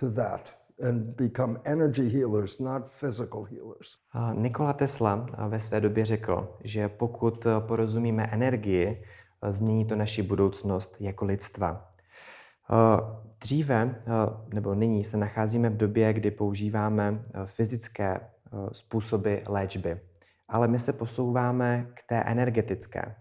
to that and become energy healers, not physical healers. Nikola Tesla ve své době řekl, že pokud porozumíme energii, změní to naši budoucnost jako lidstva. Dříve, nebo nyní, se nacházíme v době, kdy používáme fyzické způsoby léčby, ale my se posouváme k té energetické.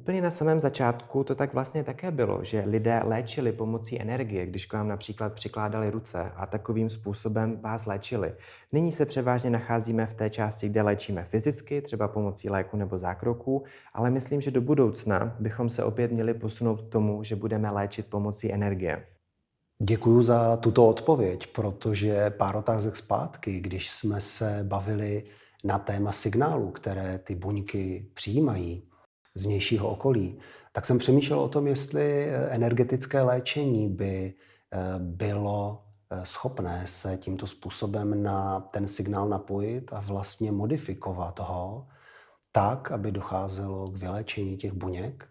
Úplně na samém začátku to tak vlastně také bylo, že lidé léčili pomocí energie, když k vám například přikládali ruce a takovým způsobem vás léčili. Nyní se převážně nacházíme v té části, kde léčíme fyzicky, třeba pomocí léku nebo zákroků, ale myslím, že do budoucna bychom se opět měli posunout k tomu, že budeme léčit pomocí energie. Děkuji za tuto odpověď, protože pár otázek zpátky, když jsme se bavili na téma signálů, které ty buňky přijímají, z vnějšího okolí, tak jsem přemýšlel o tom, jestli eh, energetické léčení by eh, bylo eh, schopné se tímto způsobem na ten signál napojit a vlastně modifikovat ho tak, aby docházelo k vyléčení těch buněk.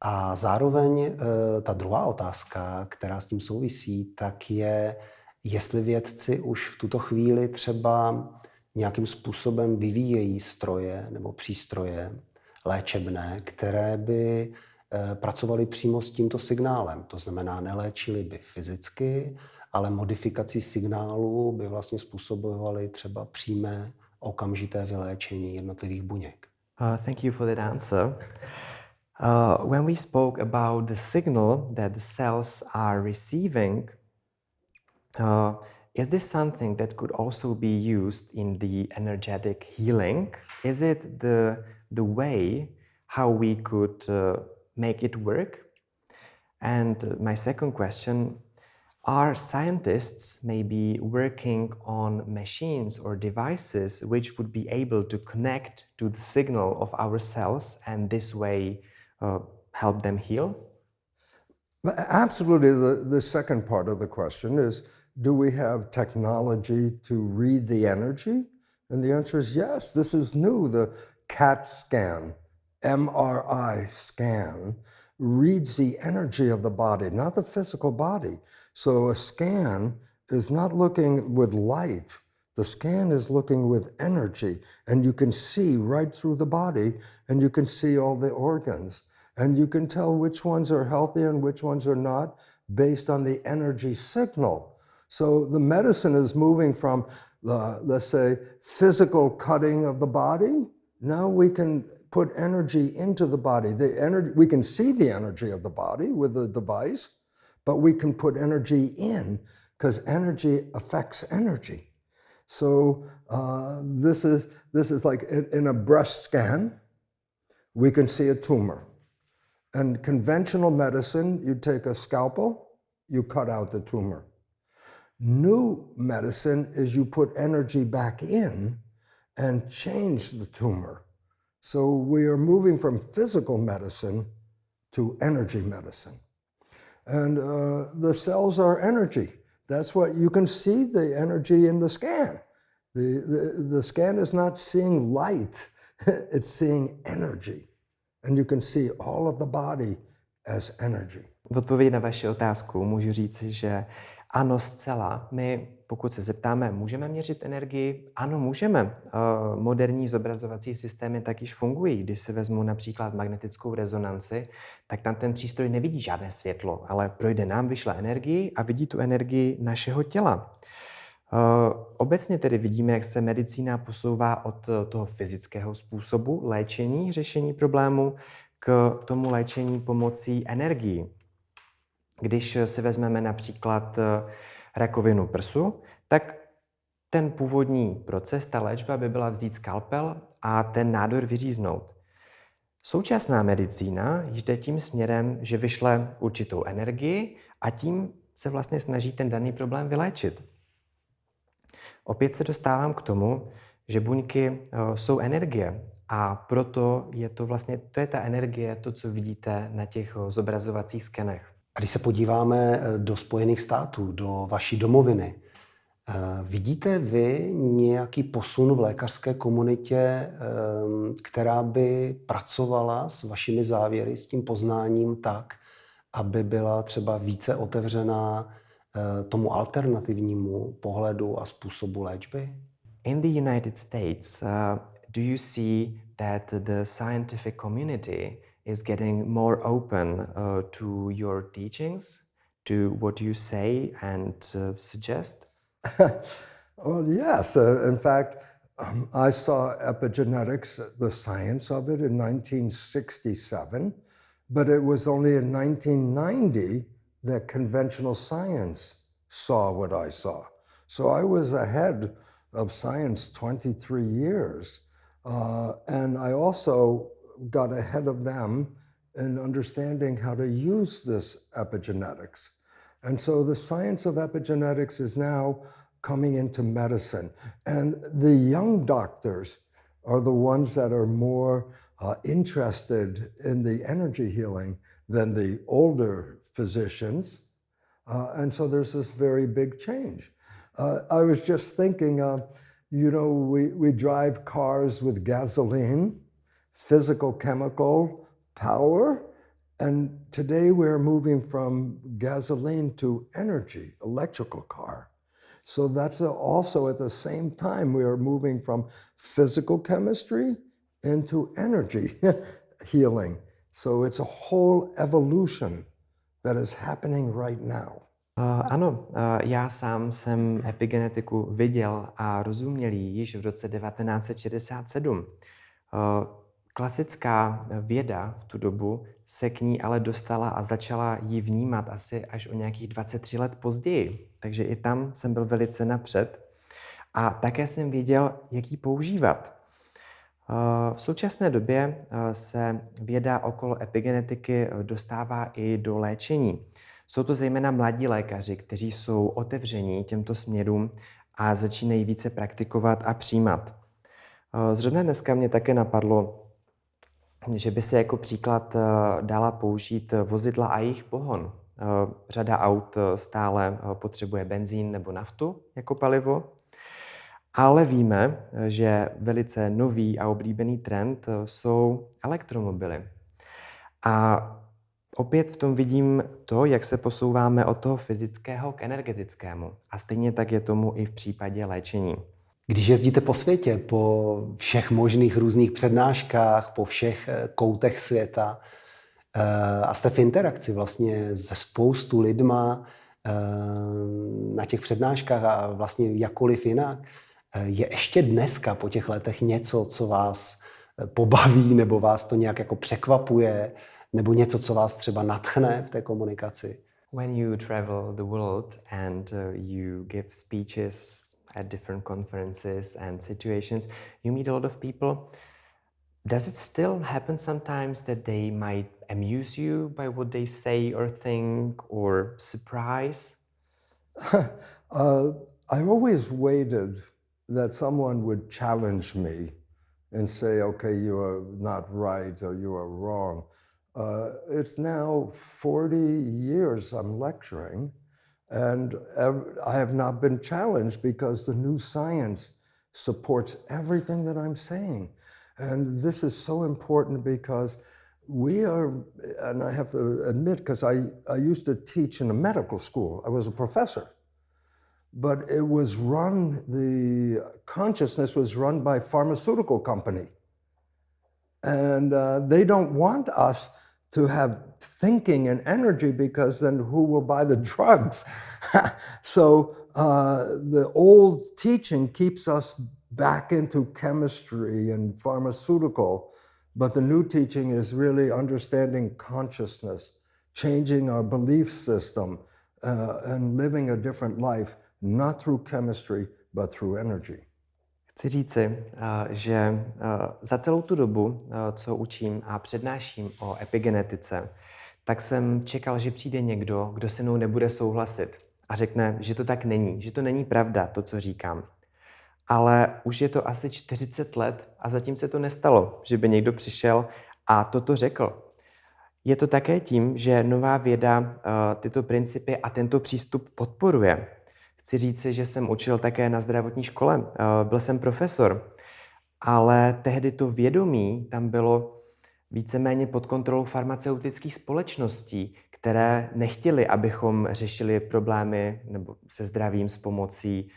A zároveň ta druhá otázka, která s tím souvisí, tak je, jestli vědci už v tuto chvíli třeba nějakým způsobem vyvíjejí stroje nebo přístroje, léčebné, které by eh, pracovaly přímo s tímto signálem. To znamená, neléčili by fyzicky, ale modifikací signálu by vlastně způsobovaly třeba přímé okamžité vyléčení jednotlivých buněk. Uh, thank you for that answer. Uh, when we spoke about the signal that the cells are receiving, uh, is this something that could also be used in the energetic healing? Is it the the way how we could uh, make it work. And uh, my second question, are scientists maybe working on machines or devices which would be able to connect to the signal of our cells and this way uh, help them heal? Absolutely. The, the second part of the question is, do we have technology to read the energy? And the answer is yes, this is new. The CAT scan, MRI scan, reads the energy of the body, not the physical body. So a scan is not looking with light. The scan is looking with energy, and you can see right through the body, and you can see all the organs. And you can tell which ones are healthy and which ones are not based on the energy signal. So the medicine is moving from the, let's say, physical cutting of the body now we can put energy into the body. The energy, we can see the energy of the body with the device, but we can put energy in because energy affects energy. So uh, this, is, this is like in, in a breast scan, we can see a tumor. And conventional medicine, you take a scalpel, you cut out the tumor. New medicine is you put energy back in and change the tumor. So we are moving from physical medicine to energy medicine. And uh, the cells are energy. That's what you can see the energy in the scan. The, the, the scan is not seeing light, it's seeing energy. And you can see all of the body as energy. V odpovědi na vaši otázku můžu říci, že ano, zcela. My, pokud se zeptáme, můžeme měřit energii? Ano, můžeme. Eh, Moderní zobrazovací systémy tak již fungují. Když si vezmu například magnetickou rezonanci, tak tam ten přístroj nevidí žádné světlo, ale projde nám, vyšle energii a vidí tu energii našeho těla. Eh, Obecně tedy vidíme, jak se medicína posouvá od toho fyzického způsobu léčení, řešení problému k tomu léčení pomocí energií. Když si vezmeme například eh, rakovinu prsu, tak ten původní proces, ta léčba by byla vzít skalpel a ten nádor vyříznout. Současná medicína jde tím směrem, že vyšle určitou energii a tím se vlastně snaží ten daný problém vyléčit. Opět se dostávám k tomu, že buňky eh, jsou energie a proto je to vlastně, to je ta energie, to, co vidíte na těch eh, zobrazovacích skenech. A když se podíváme eh, do Spojených států, do vaší domoviny, eh, vidíte vy nějaký posun v lékařské komunitě, eh, která by pracovala s vašimi závěry, s tím poznáním tak, aby byla třeba více otevřená tomu alternativnímu pohledu a způsobu léčby? In the United States, uh, do you see that the scientific community is getting more open uh, to your teachings, to what you say and uh, suggest? well, yes. Uh, in fact, um, I saw epigenetics, the science of it, in 1967, but it was only in 1990 that conventional science saw what I saw. So I was ahead of science 23 years. Uh, and I also got ahead of them in understanding how to use this epigenetics. And so the science of epigenetics is now coming into medicine. And the young doctors are the ones that are more uh, interested in the energy healing than the older physicians. Uh, and so there's this very big change. Uh, I was just thinking, uh, you know, we, we drive cars with gasoline physical chemical power. And today we're moving from gasoline to energy, electrical car. So that's also at the same time we are moving from physical chemistry into energy healing. So it's a whole evolution that is happening right now. Uh, ano, uh, já sám jsem epigenetiku viděl a rozuměl již v roce 1967. Uh, Klasická věda v tu dobu se k ní ale dostala a začala ji vnímat asi až o nějakých 23 let později. Takže i tam jsem byl velice napřed. A také jsem věděl, jak ji používat. Eh, v současné době eh, se věda okolo epigenetiky eh, dostává i do léčení. Jsou to zejména mladí lékaři, kteří jsou otevření těmto směrům a začínají více praktikovat a přijímat. Zrovna dneska mě také napadlo, že by se jako příklad eh, dala použít vozidla a jejich pohon. Eh, řada aut eh, stále potřebuje benzín nebo naftu jako palivo, ale víme, že velice nový a oblíbený trend jsou elektromobily. A opět v tom vidím to, jak se posouváme od toho fyzického k energetickému. A stejně tak je tomu i v případě léčení. Když jezdíte po světě, po všech možných různých přednáškách, po všech eh, koutech světa eh, a jste v interakci vlastně se spoustu lidma eh, na těch přednáškách a vlastně jakkoliv jinak, je ještě dneska po těch letech něco, co vás pobaví nebo vás to nějak jako překvapuje, nebo něco, co vás třeba natchne v té komunikaci? When you travel the world and you give speeches at different conferences and situations, you meet a lot of people. Does it still happen sometimes that they might amuse you by what they say or think or surprise? uh, I always waited that someone would challenge me and say, okay, you are not right or you are wrong. Uh, it's now 40 years I'm lecturing. And I have not been challenged because the new science supports everything that I'm saying. And this is so important because we are, and I have to admit, because I, I used to teach in a medical school, I was a professor, but it was run, the consciousness was run by pharmaceutical company. And uh, they don't want us to have thinking and energy because then who will buy the drugs? so uh, the old teaching keeps us back into chemistry and pharmaceutical but the new teaching is really understanding consciousness, changing our belief system, uh, and living a different life, not through chemistry, but through energy. Chci říci, uh, že uh, za celou tu dobu, uh, co učím a přednáším o epigenetice, tak jsem čekal, že přijde někdo, kdo se mnou nebude souhlasit a řekne, že to tak není, že to není pravda, to, co říkám ale už je to asi 40 let a zatím se to nestalo, že by někdo přišel a toto řekl. Je to také tím, že nová věda tyto principy a tento přístup podporuje. Chci říci, že jsem učil také na zdravotní škole, uh, byl jsem profesor, ale tehdy to vědomí tam bylo víceméně pod kontrolou farmaceutických společností, které nechtěli, abychom řešili problémy nebo se zdravím s pomocí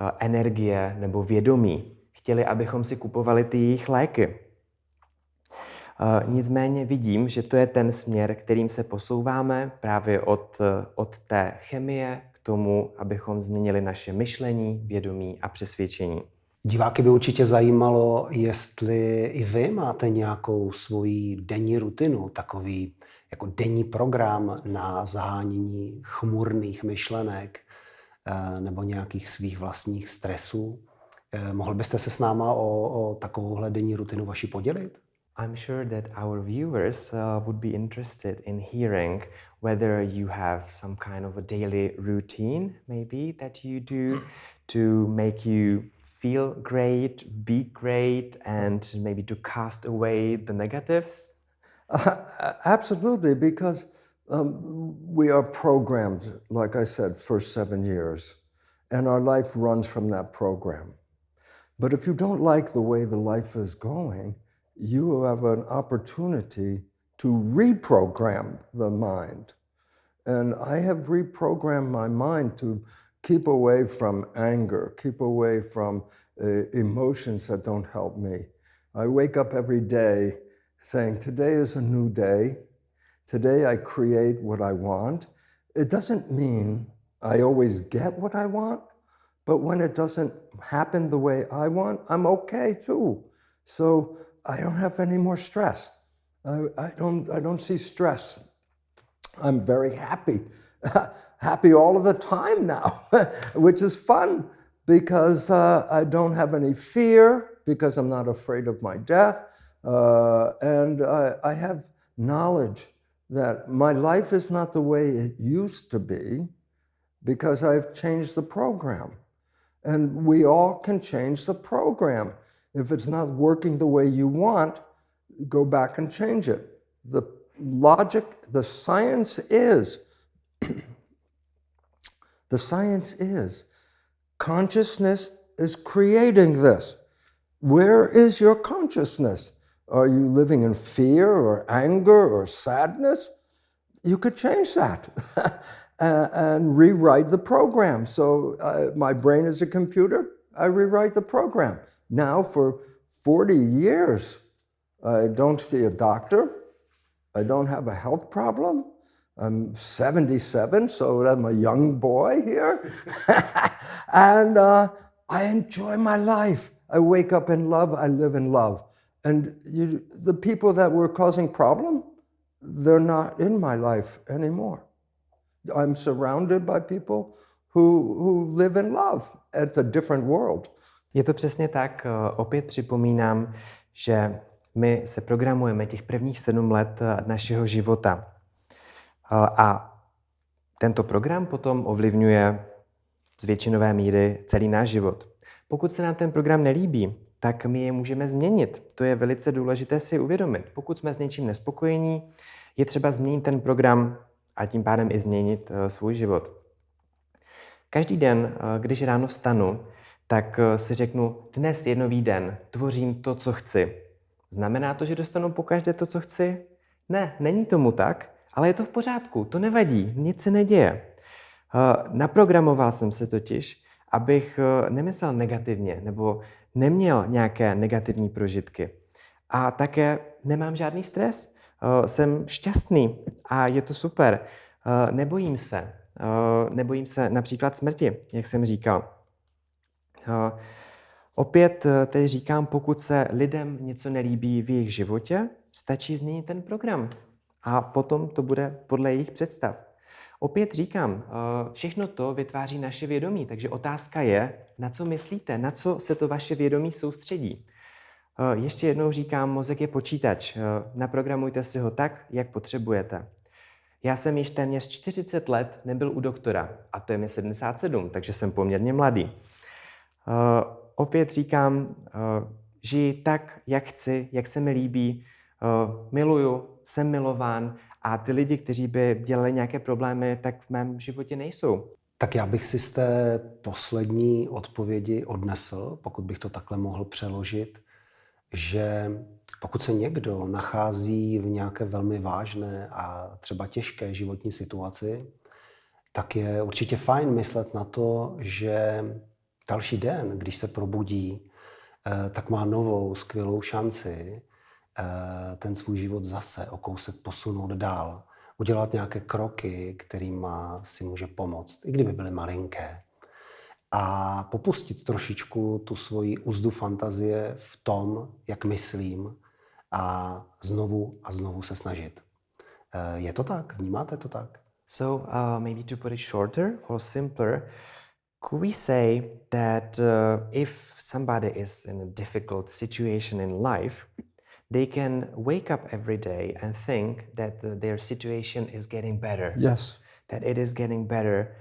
Eh, energie nebo vědomí. Chtěli, abychom si kupovali ty jejich léky. Eh, nicméně vidím, že to je ten směr, kterým se posouváme právě od, eh, od té chemie tomu, abychom změnili naše myšlení, vědomí a přesvědčení. Diváky by určitě zajímalo, jestli i vy máte nějakou svoji denní rutinu, takový jako denní program na zahánění chmurných myšlenek, Eh, nebo nějakých svých vlastních stresů. Eh, mohl byste se s náma o, o takovouhle denní rutinu vaši podělit? I'm sure that our viewers uh, would be interested in hearing whether you have some kind of a daily routine, maybe that you do to make you feel great, be great, and maybe to cast away the negatives. Uh, absolutely, because um, we are programmed, like I said, for seven years, and our life runs from that program. But if you don't like the way the life is going, you have an opportunity to reprogram the mind. And I have reprogrammed my mind to keep away from anger, keep away from uh, emotions that don't help me. I wake up every day saying, Today is a new day. Today I create what I want. It doesn't mean I always get what I want, but when it doesn't happen the way I want, I'm okay too. So I don't have any more stress. I, I don't, I don't see stress. I'm very happy, happy all of the time now, which is fun because uh, I don't have any fear, because I'm not afraid of my death, uh, and I, I have knowledge that my life is not the way it used to be because I've changed the program. And we all can change the program. If it's not working the way you want, go back and change it. The logic, the science is, the science is, consciousness is creating this. Where is your consciousness? Are you living in fear or anger or sadness? You could change that and rewrite the program. So uh, my brain is a computer, I rewrite the program. Now for 40 years, I don't see a doctor. I don't have a health problem. I'm 77, so I'm a young boy here. and uh, I enjoy my life. I wake up in love, I live in love. And you, the people that were causing problem, they're not in my life anymore. I'm surrounded by people who, who live in love. It's a different world. Je to přesně tak. Opět připomínám, že my se programujeme těch prvních sedm let našeho života. A tento program potom ovlivňuje z většinové míry celý náš život. Pokud se nám ten program nelíbí, tak my je můžeme změnit. To je velice důležité si uvědomit. Pokud jsme s něčím nespokojení, je třeba změnit ten program a tím pádem i změnit svůj život. Každý den, když ráno vstanu, tak uh, si řeknu, dnes je nový den, tvořím to, co chci. Znamená to, že dostanu pokaždé to, co chci? Ne, není tomu tak, ale je to v pořádku, to nevadí, nic se neděje. Eh, naprogramoval jsem se totiž, abych eh, nemyslel negativně nebo neměl nějaké negativní prožitky. A také nemám žádný stres. Eh, jsem šťastný a je to super. Nebojím se. Nebojím se například smrti, jak jsem říkal. Opět tedy říkám, pokud se lidem něco nelíbí v jejich životě, stačí změnit ten program a potom to bude podle jejich představ. Opět říkám, eh, všechno to vytváří naše vědomí, takže otázka je, na co myslíte, na co se to vaše vědomí soustředí. Eh, ještě jednou říkám, mozek je počítač. Eh, naprogramujte si ho tak, jak potřebujete. Já jsem již téměř 40 let nebyl u doktora a to je mi 77, takže jsem poměrně mladý. Opět říkám, žiji tak, jak chci, jak se mi líbí, miluju, jsem milován a ty lidi, kteří by dělali nějaké problémy, tak v mém životě nejsou. Tak já bych si z té poslední odpovědi odnesl, pokud bych to takhle mohl přeložit, že pokud se někdo nachází v nějaké velmi vážné a třeba těžké životní situaci, tak je určitě fajn myslet na to, že další den, když se probudí, eh, tak má novou skvělou šanci Eh, ten svůj život zase o kousek posunout dál, udělat nějaké kroky, kterými si může pomoct, i kdyby byly malinké. A popustit trošičku tu svoji úzdu fantazie v tom, jak myslím a znovu a znovu se snažit. Eh, je to tak? Vnímáte to tak? So uh, maybe to put it shorter or simpler, could we say that uh, if somebody is in a difficult situation in life, they can wake up every day and think that the, their situation is getting better. Yes. That it is getting better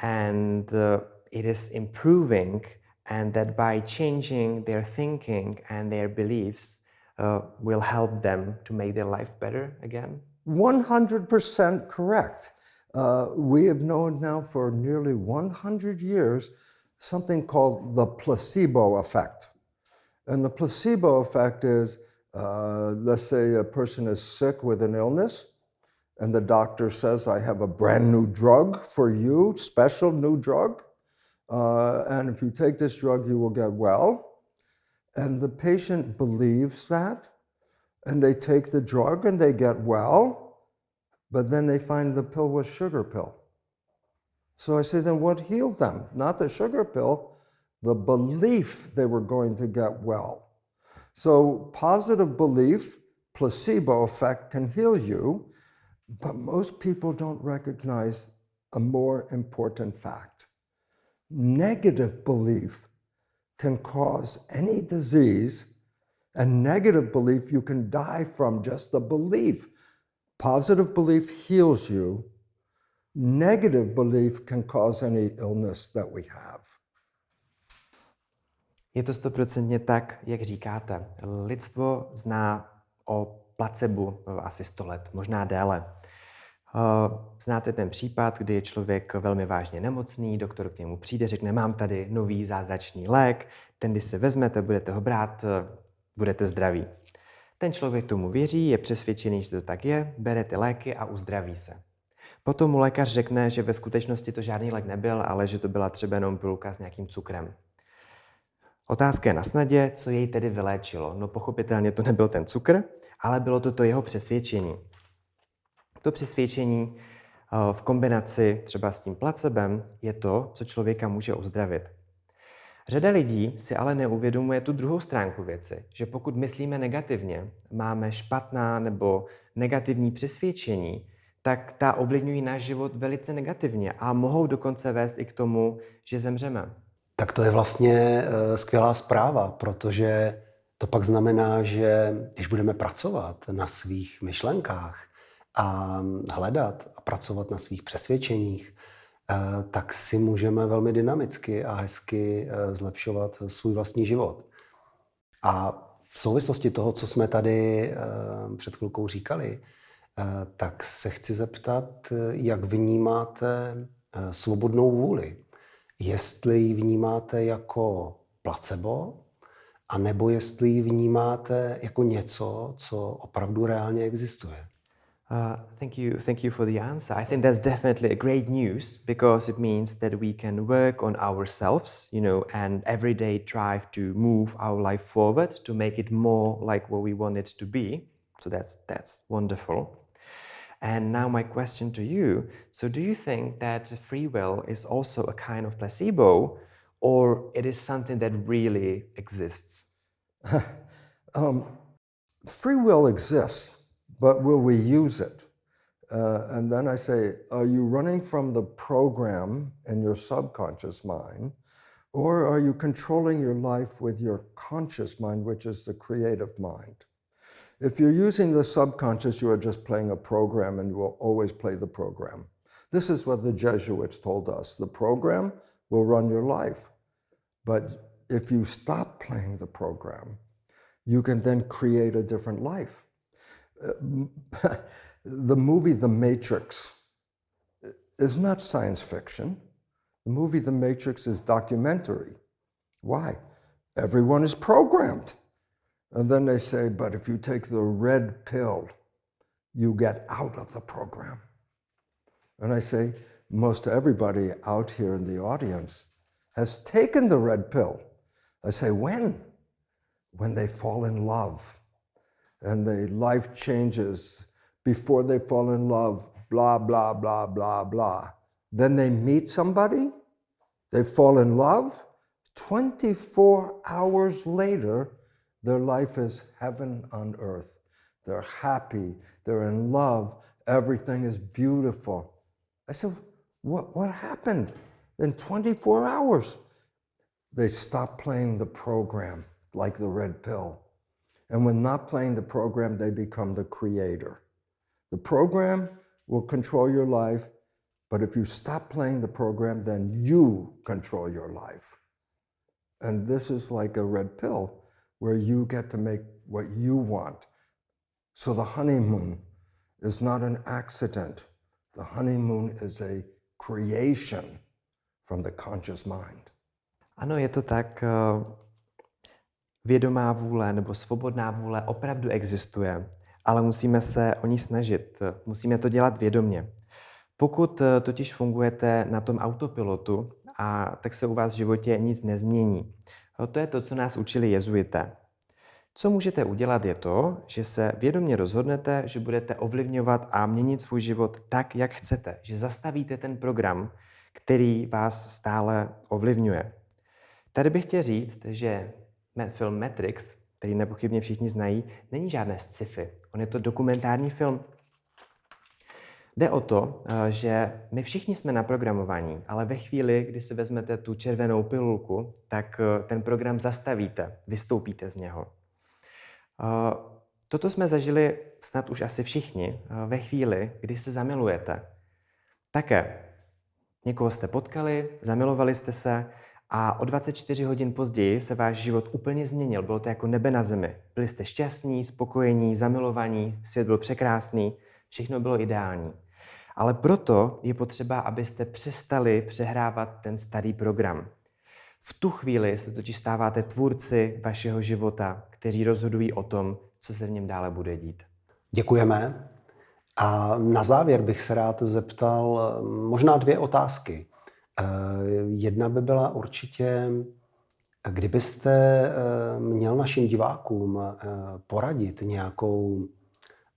and uh, it is improving, and that by changing their thinking and their beliefs uh, will help them to make their life better again? 100% correct. Uh, we have known now for nearly 100 years something called the placebo effect. And the placebo effect is uh, let's say a person is sick with an illness and the doctor says, I have a brand new drug for you, special new drug. Uh, and if you take this drug, you will get well. And the patient believes that, and they take the drug and they get well, but then they find the pill was sugar pill. So I say, then what healed them? Not the sugar pill, the belief they were going to get well. So positive belief, placebo effect can heal you, but most people don't recognize a more important fact. Negative belief can cause any disease, and negative belief you can die from just the belief. Positive belief heals you. Negative belief can cause any illness that we have. Je to stoprocentně tak, jak říkáte. Lidstvo zná o placebu asi 100 let, možná déle. Eh, znáte ten případ, kdy je člověk velmi vážně nemocný, doktor k němu přijde, řekne, mám tady nový zázračný lék, ten, když si vezmete, budete ho brát, eh, budete zdraví. Ten člověk tomu věří, je přesvědčený, že to tak je, bere ty léky a uzdraví se. Potom mu lékař řekne, že ve skutečnosti to žádný lék nebyl, ale že to byla třeba jenom pilulka s nějakým cukrem. Otázka je na snadě, co jej tedy vyléčilo. No pochopitelně to nebyl ten cukr, ale bylo to to jeho přesvědčení. To přesvědčení eh, v kombinaci třeba s tím placebem je to, co člověka může uzdravit. Řada lidí si ale neuvědomuje tu druhou stránku věci, že pokud myslíme negativně, máme špatná nebo negativní přesvědčení, tak ta ovlivňují náš život velice negativně a mohou dokonce vést i k tomu, že zemřeme. Tak to je vlastně eh, skvělá zpráva, protože to pak znamená, že když budeme pracovat na svých myšlenkách a hledat a pracovat na svých přesvědčeních, tak si můžeme velmi dynamicky a hezky eh, zlepšovat svůj vlastní život. A v souvislosti toho, co jsme tady před chvilkou říkali, tak se chci zeptat, jak vnímáte svobodnou vůli jestli ji vnímáte jako placebo, a nebo jestli ji vnímáte jako něco, co opravdu reálně existuje. Uh, thank you, thank you for the answer. I think that's definitely a great news because it means that we can work on ourselves, you know, and every day try to move our life forward to make it more like what we want it to be. So that's that's wonderful. And now my question to you: So, do you think that free will is also a kind of placebo, or it is something that really exists? Um, free will exists, but will we use it? Uh, and then I say, are you running from the program in your subconscious mind, or are you controlling your life with your conscious mind, which is the creative mind? If you're using the subconscious, you are just playing a program and you will always play the program. This is what the Jesuits told us. The program will run your life. But if you stop playing the program, you can then create a different life. Uh, the movie The Matrix is not science fiction. The movie The Matrix is documentary. Why? Everyone is programmed. And then they say, but if you take the red pill, you get out of the program. And I say, most everybody out here in the audience has taken the red pill. I say, when? When they fall in love and the life changes before they fall in love, blah, blah, blah, blah, blah. Then they meet somebody, they fall in love. 24 hours later, their life is heaven on earth. They're happy, they're in love, everything is beautiful. I said, what, what happened in 24 hours? They stopped playing the program like the red pill. And when not playing the program, they become the creator. The program will control your life, but if you stop playing the program, then you control your life. And this is like a red pill where you get to make what you want. So the honeymoon is not an accident. The honeymoon is a creation from the conscious mind. Ano, je to tak. eh, Vědomá vůle nebo svobodná vůle opravdu existuje, ale musíme se o ní snažit. Musíme to dělat vědomně. Pokud eh, totiž fungujete na tom autopilotu, a tak se u vás v životě nic nezmění. Eh, To je to, co nás učili jezuité. Co můžete udělat je to, že se vědomě rozhodnete, že budete ovlivňovat a měnit svůj život tak, jak chcete, že zastavíte ten program, který vás stále ovlivňuje. Tady bych chtěl říct, že film Matrix, který nepochybně všichni znají, není žádné sci-fi. On je to dokumentární film. Jde o to, eh, že my všichni jsme naprogramovaní, ale ve chvíli, kdy si vezmete tu červenou pilulku, tak eh, ten program zastavíte, vystoupíte z něho. Eh, Toto jsme zažili snad už asi všichni ve chvíli, kdy se zamilujete. Také někoho jste potkali, zamilovali jste se a o 24 hodin později se váš život úplně změnil. Bylo to jako nebe na zemi. Byli jste šťastní, spokojení, zamilovaní, svět byl překrásný, všechno bylo ideální. Ale proto je potřeba, abyste přestali přehrávat ten starý program. V tu chvíli se totiž stáváte tvůrci vašeho života, kteří rozhodují o tom, co se v něm dále bude dít. Děkujeme. A na závěr bych se rád zeptal možná dvě otázky. Eh, Jedna by byla určitě, kdybyste eh, měl našim divákům eh, poradit nějakou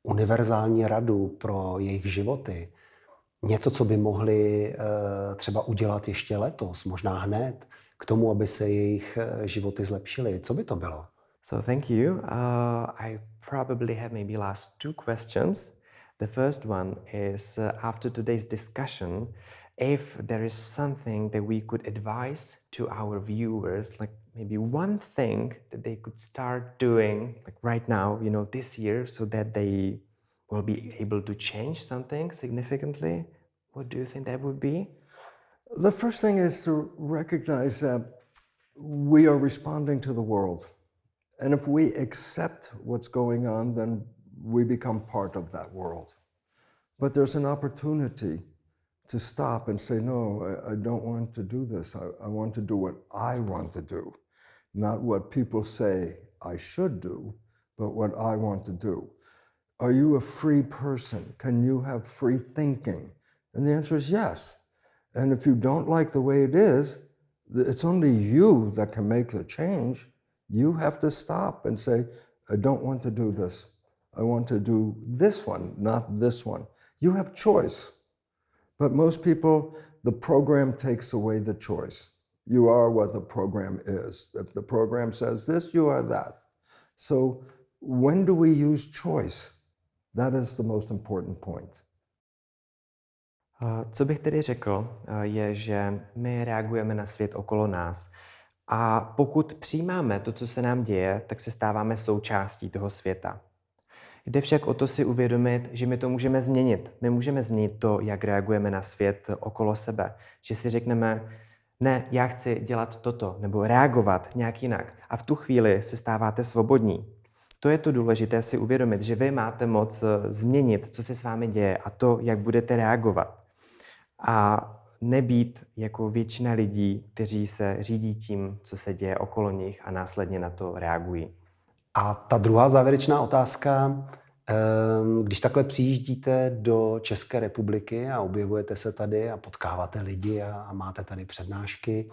univerzální radu pro jejich životy, něco, co by mohli třeba udělat ještě letos, možná hned, k tomu, aby se jejich životy zlepšily, co by to bylo? So thank you. Uh, I probably have maybe last two questions. The first one is uh, after today's discussion, if there is something that we could advise to our viewers, like maybe one thing that they could start doing, like right now, you know, this year, so that they will be able to change something significantly, what do you think that would be? The first thing is to recognize that we are responding to the world. And if we accept what's going on, then we become part of that world. But there's an opportunity to stop and say, no, I, I don't want to do this. I, I want to do what I want to do. not what people say I should do, but what I want to do. Are you a free person? Can you have free thinking? And the answer is yes. And if you don't like the way it is, it's only you that can make the change. You have to stop and say, I don't want to do this. I want to do this one, not this one. You have choice. But most people, the program takes away the choice. You are what the program is. If the program says this, you are that. So when do we use choice? That is the most important point. Co bych tedy řekl, uh, je, že my reagujeme na svět okolo nás. A pokud přijímáme to, co se nám děje, tak se stáváme součástí toho světa. Jde však o to si uvědomit, že my to můžeme změnit. My můžeme změnit to, jak reagujeme na svět okolo sebe. Že si řekneme, ne, já chci dělat toto, nebo reagovat nějak jinak. A v tu chvíli se stáváte svobodní. To je to důležité si uvědomit, že vy máte moc eh, změnit, co se s vámi děje a to, jak budete reagovat. A nebýt jako většina lidí, kteří se řídí tím, co se děje okolo nich a následně na to reagují. A ta druhá závěrečná otázka, ehm, když takhle přijíždíte do České republiky a objevujete se tady a potkáváte lidi a máte tady přednášky,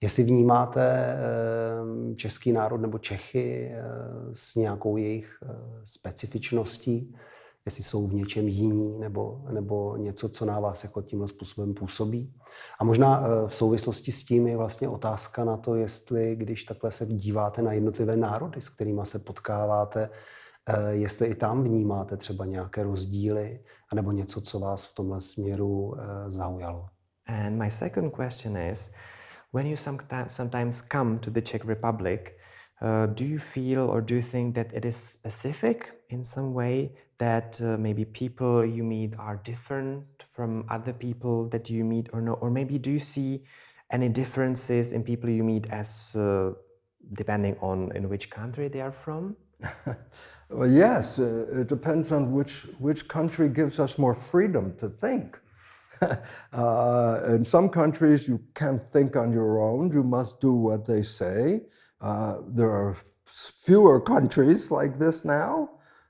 jestli vnímáte ehm, český národ nebo Čechy eh, s nějakou jejich eh, specifičností, jestli jsou v něčem jiní nebo, nebo něco, co na vás jako tímhle způsobem působí. A možná eh, v souvislosti s tím je vlastně otázka na to, jestli, když takhle se díváte na jednotlivé národy, s kterými se potkáváte, eh, jestli i tam vnímáte třeba nějaké rozdíly, anebo něco, co vás v tomhle směru eh, zaujalo. And my second question is, when you sometimes come to the Czech Republic, Uh, do you feel or do you think that it is specific in some way that uh, maybe people you meet are different from other people that you meet or no? Or maybe do you see any differences in people you meet as uh, depending on in which country they are from? well, yes, uh, it depends on which, which country gives us more freedom to think. Uh, in some countries, you can't think on your own. You must do what they say. Uh, there are fewer countries like this now,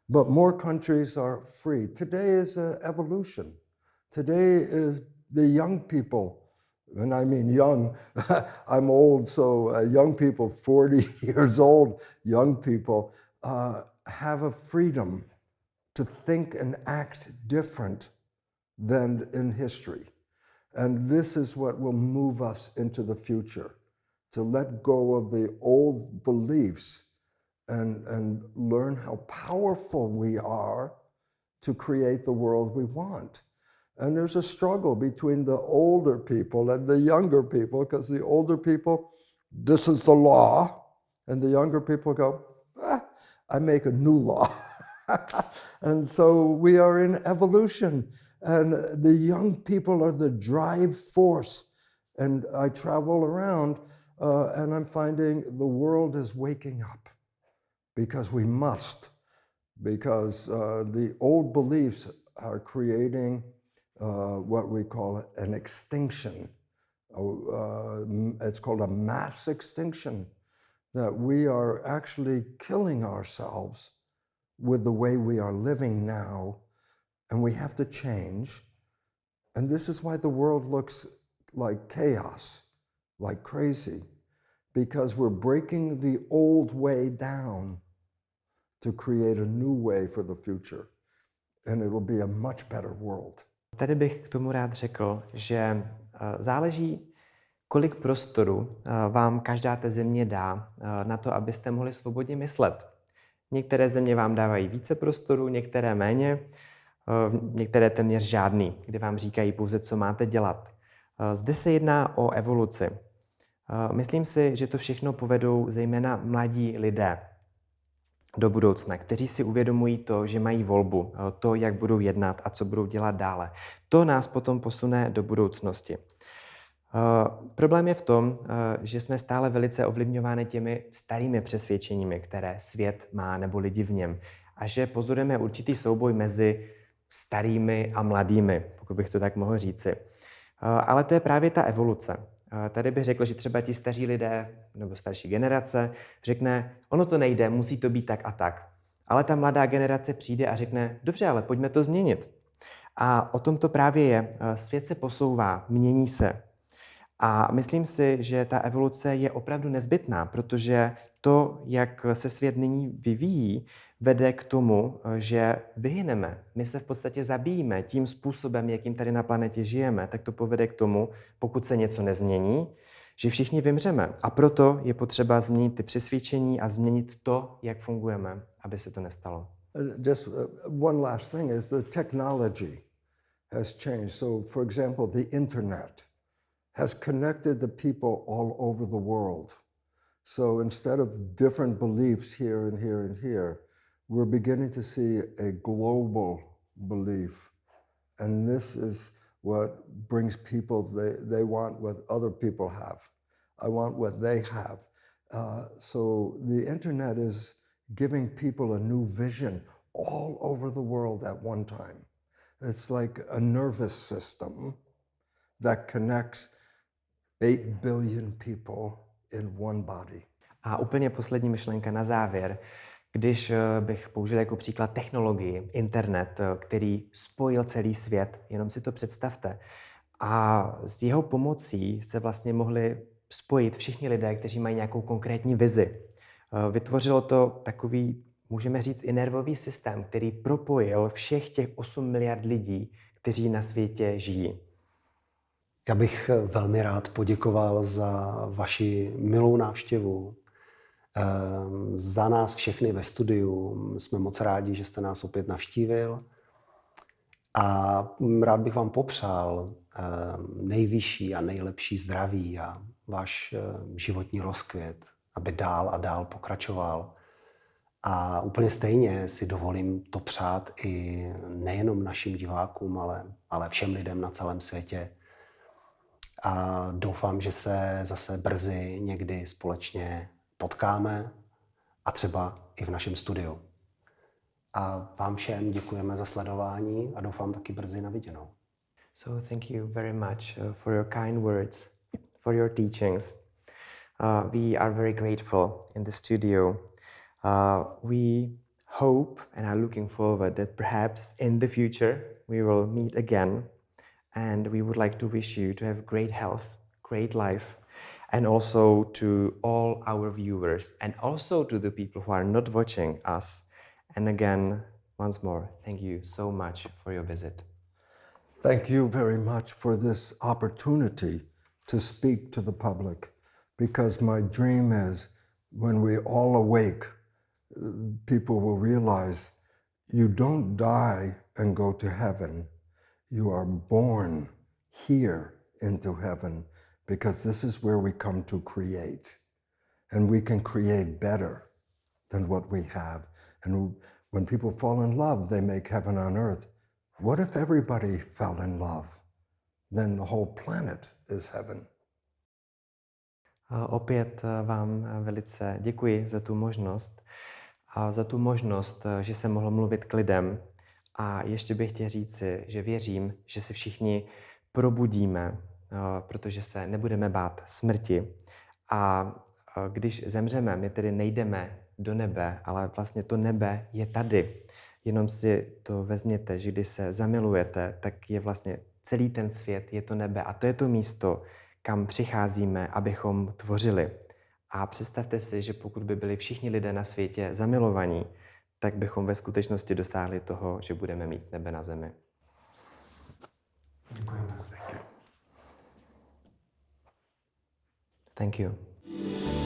but more countries are free. Today is an evolution. Today is the young people, and I mean young, I'm old, so uh, young people, 40 years old, young people, uh, have a freedom to think and act different than in history. And this is what will move us into the future to let go of the old beliefs and, and learn how powerful we are to create the world we want. And there's a struggle between the older people and the younger people because the older people, this is the law. And the younger people go, ah, I make a new law. and so we are in evolution. And the young people are the drive force. And I travel around uh, and I'm finding the world is waking up because we must, because uh, the old beliefs are creating uh, what we call an extinction. Uh, it's called a mass extinction, that we are actually killing ourselves with the way we are living now, and we have to change. And this is why the world looks like chaos like crazy because we're breaking the old way down to create a new way for the future. And it will be a much better world. Tady bych k tomu rád řekl, že eh, záleží, kolik prostoru eh, vám každá té země dá eh, na to, abyste mohli svobodně myslet. Některé země vám dávají více prostoru, některé méně, některé téměř žádný, kde vám říkají pouze, co máte dělat. Zde se jedná o evoluci. Myslím si, že to všechno povedou zejména mladí lidé do budoucna, kteří si uvědomují to, že mají volbu, to, jak budou jednat a co budou dělat dále. To nás potom posune do budoucnosti. Problém je v tom, že jsme stále velice ovlivňováni těmi starými přesvědčeními, které svět má nebo lidi v něm. A že pozorujeme určitý souboj mezi starými a mladými, pokud bych to tak mohl říci. Ale to je právě ta evoluce. Tady bych řekl, že třeba ti staří lidé nebo starší generace řekne, ono to nejde, musí to být tak a tak. Ale ta mladá generace přijde a řekne, dobře, ale pojďme to změnit. A o tom to právě je. Svět se posouvá, mění se. A myslím si, že ta evoluce je opravdu nezbytná, protože to, jak se svět nyní vyvíjí, vede k tomu, že vyhyneme. My se v podstatě zabijíme tím způsobem, jakým tady na planetě žijeme, tak to povede k tomu, pokud se něco nezmění, že všichni vymřeme. A proto je potřeba změnit ty přesvědčení a změnit to, jak fungujeme, aby se to nestalo. Uh, just uh, one last thing is the technology has changed. So, for example, the internet has connected the people all over the world. So instead of different beliefs here and here and here, we're beginning to see a global belief. And this is what brings people, they, they want what other people have. I want what they have. Uh, so the internet is giving people a new vision all over the world at one time. It's like a nervous system that connects 8 billion people in one body. A úplně poslední myšlenka na závěr. Když eh, bych použil jako příklad technologii, internet, eh, který spojil celý svět, jenom si to představte. A s jeho pomocí se vlastně mohli spojit všichni lidé, kteří mají nějakou konkrétní vizi. Eh, vytvořilo to takový, můžeme říct, i nervový systém, který propojil všech těch 8 miliard lidí, kteří na světě žijí. Já bych velmi rád poděkoval za vaši milou návštěvu, za nás všechny ve studiu. Jsme moc rádi, že jste nás opět navštívil. A rád bych vám popřál ehm, nejvyšší a nejlepší zdraví a váš ehm, životní rozkvět, aby dál a dál pokračoval. A úplně stejně si dovolím to přát i nejenom našim divákům, ale, ale všem lidem na celém světě a doufám, že se zase brzy někdy společně potkáme a třeba i v našem studiu. A vám všem děkujeme za sledování a doufám taky brzy na viděnou. So thank you very much uh, for your kind words, for your teachings. Uh, we are very grateful in the studio. Uh, we hope and are looking forward that perhaps in the future we will meet again and we would like to wish you to have great health, great life, and also to all our viewers and also to the people who are not watching us. And again, once more, thank you so much for your visit. Thank you very much for this opportunity to speak to the public because my dream is when we all awake, people will realize you don't die and go to heaven you are born here into heaven because this is where we come to create. And we can create better than what we have. And when people fall in love, they make heaven on earth. What if everybody fell in love? Then the whole planet is heaven. Opět eh, vám eh, velice děkuji za tu možnost a za tu možnost, eh, že jsem mohl mluvit k lidem, A ještě bych chtěl říci, že věřím, že se všichni probudíme, protože se nebudeme bát smrti. A eh, když zemřeme, my tedy nejdeme do nebe, ale vlastně to nebe je tady. Jenom si to vezměte, že když se zamilujete, tak je vlastně celý ten svět, je to nebe a to je to místo, kam přicházíme, abychom tvořili. A představte si, že pokud by byli všichni lidé na světě zamilovaní, tak bychom ve skutečnosti dosáhli toho, že budeme mít nebe na zemi. Děkujeme. Thank you.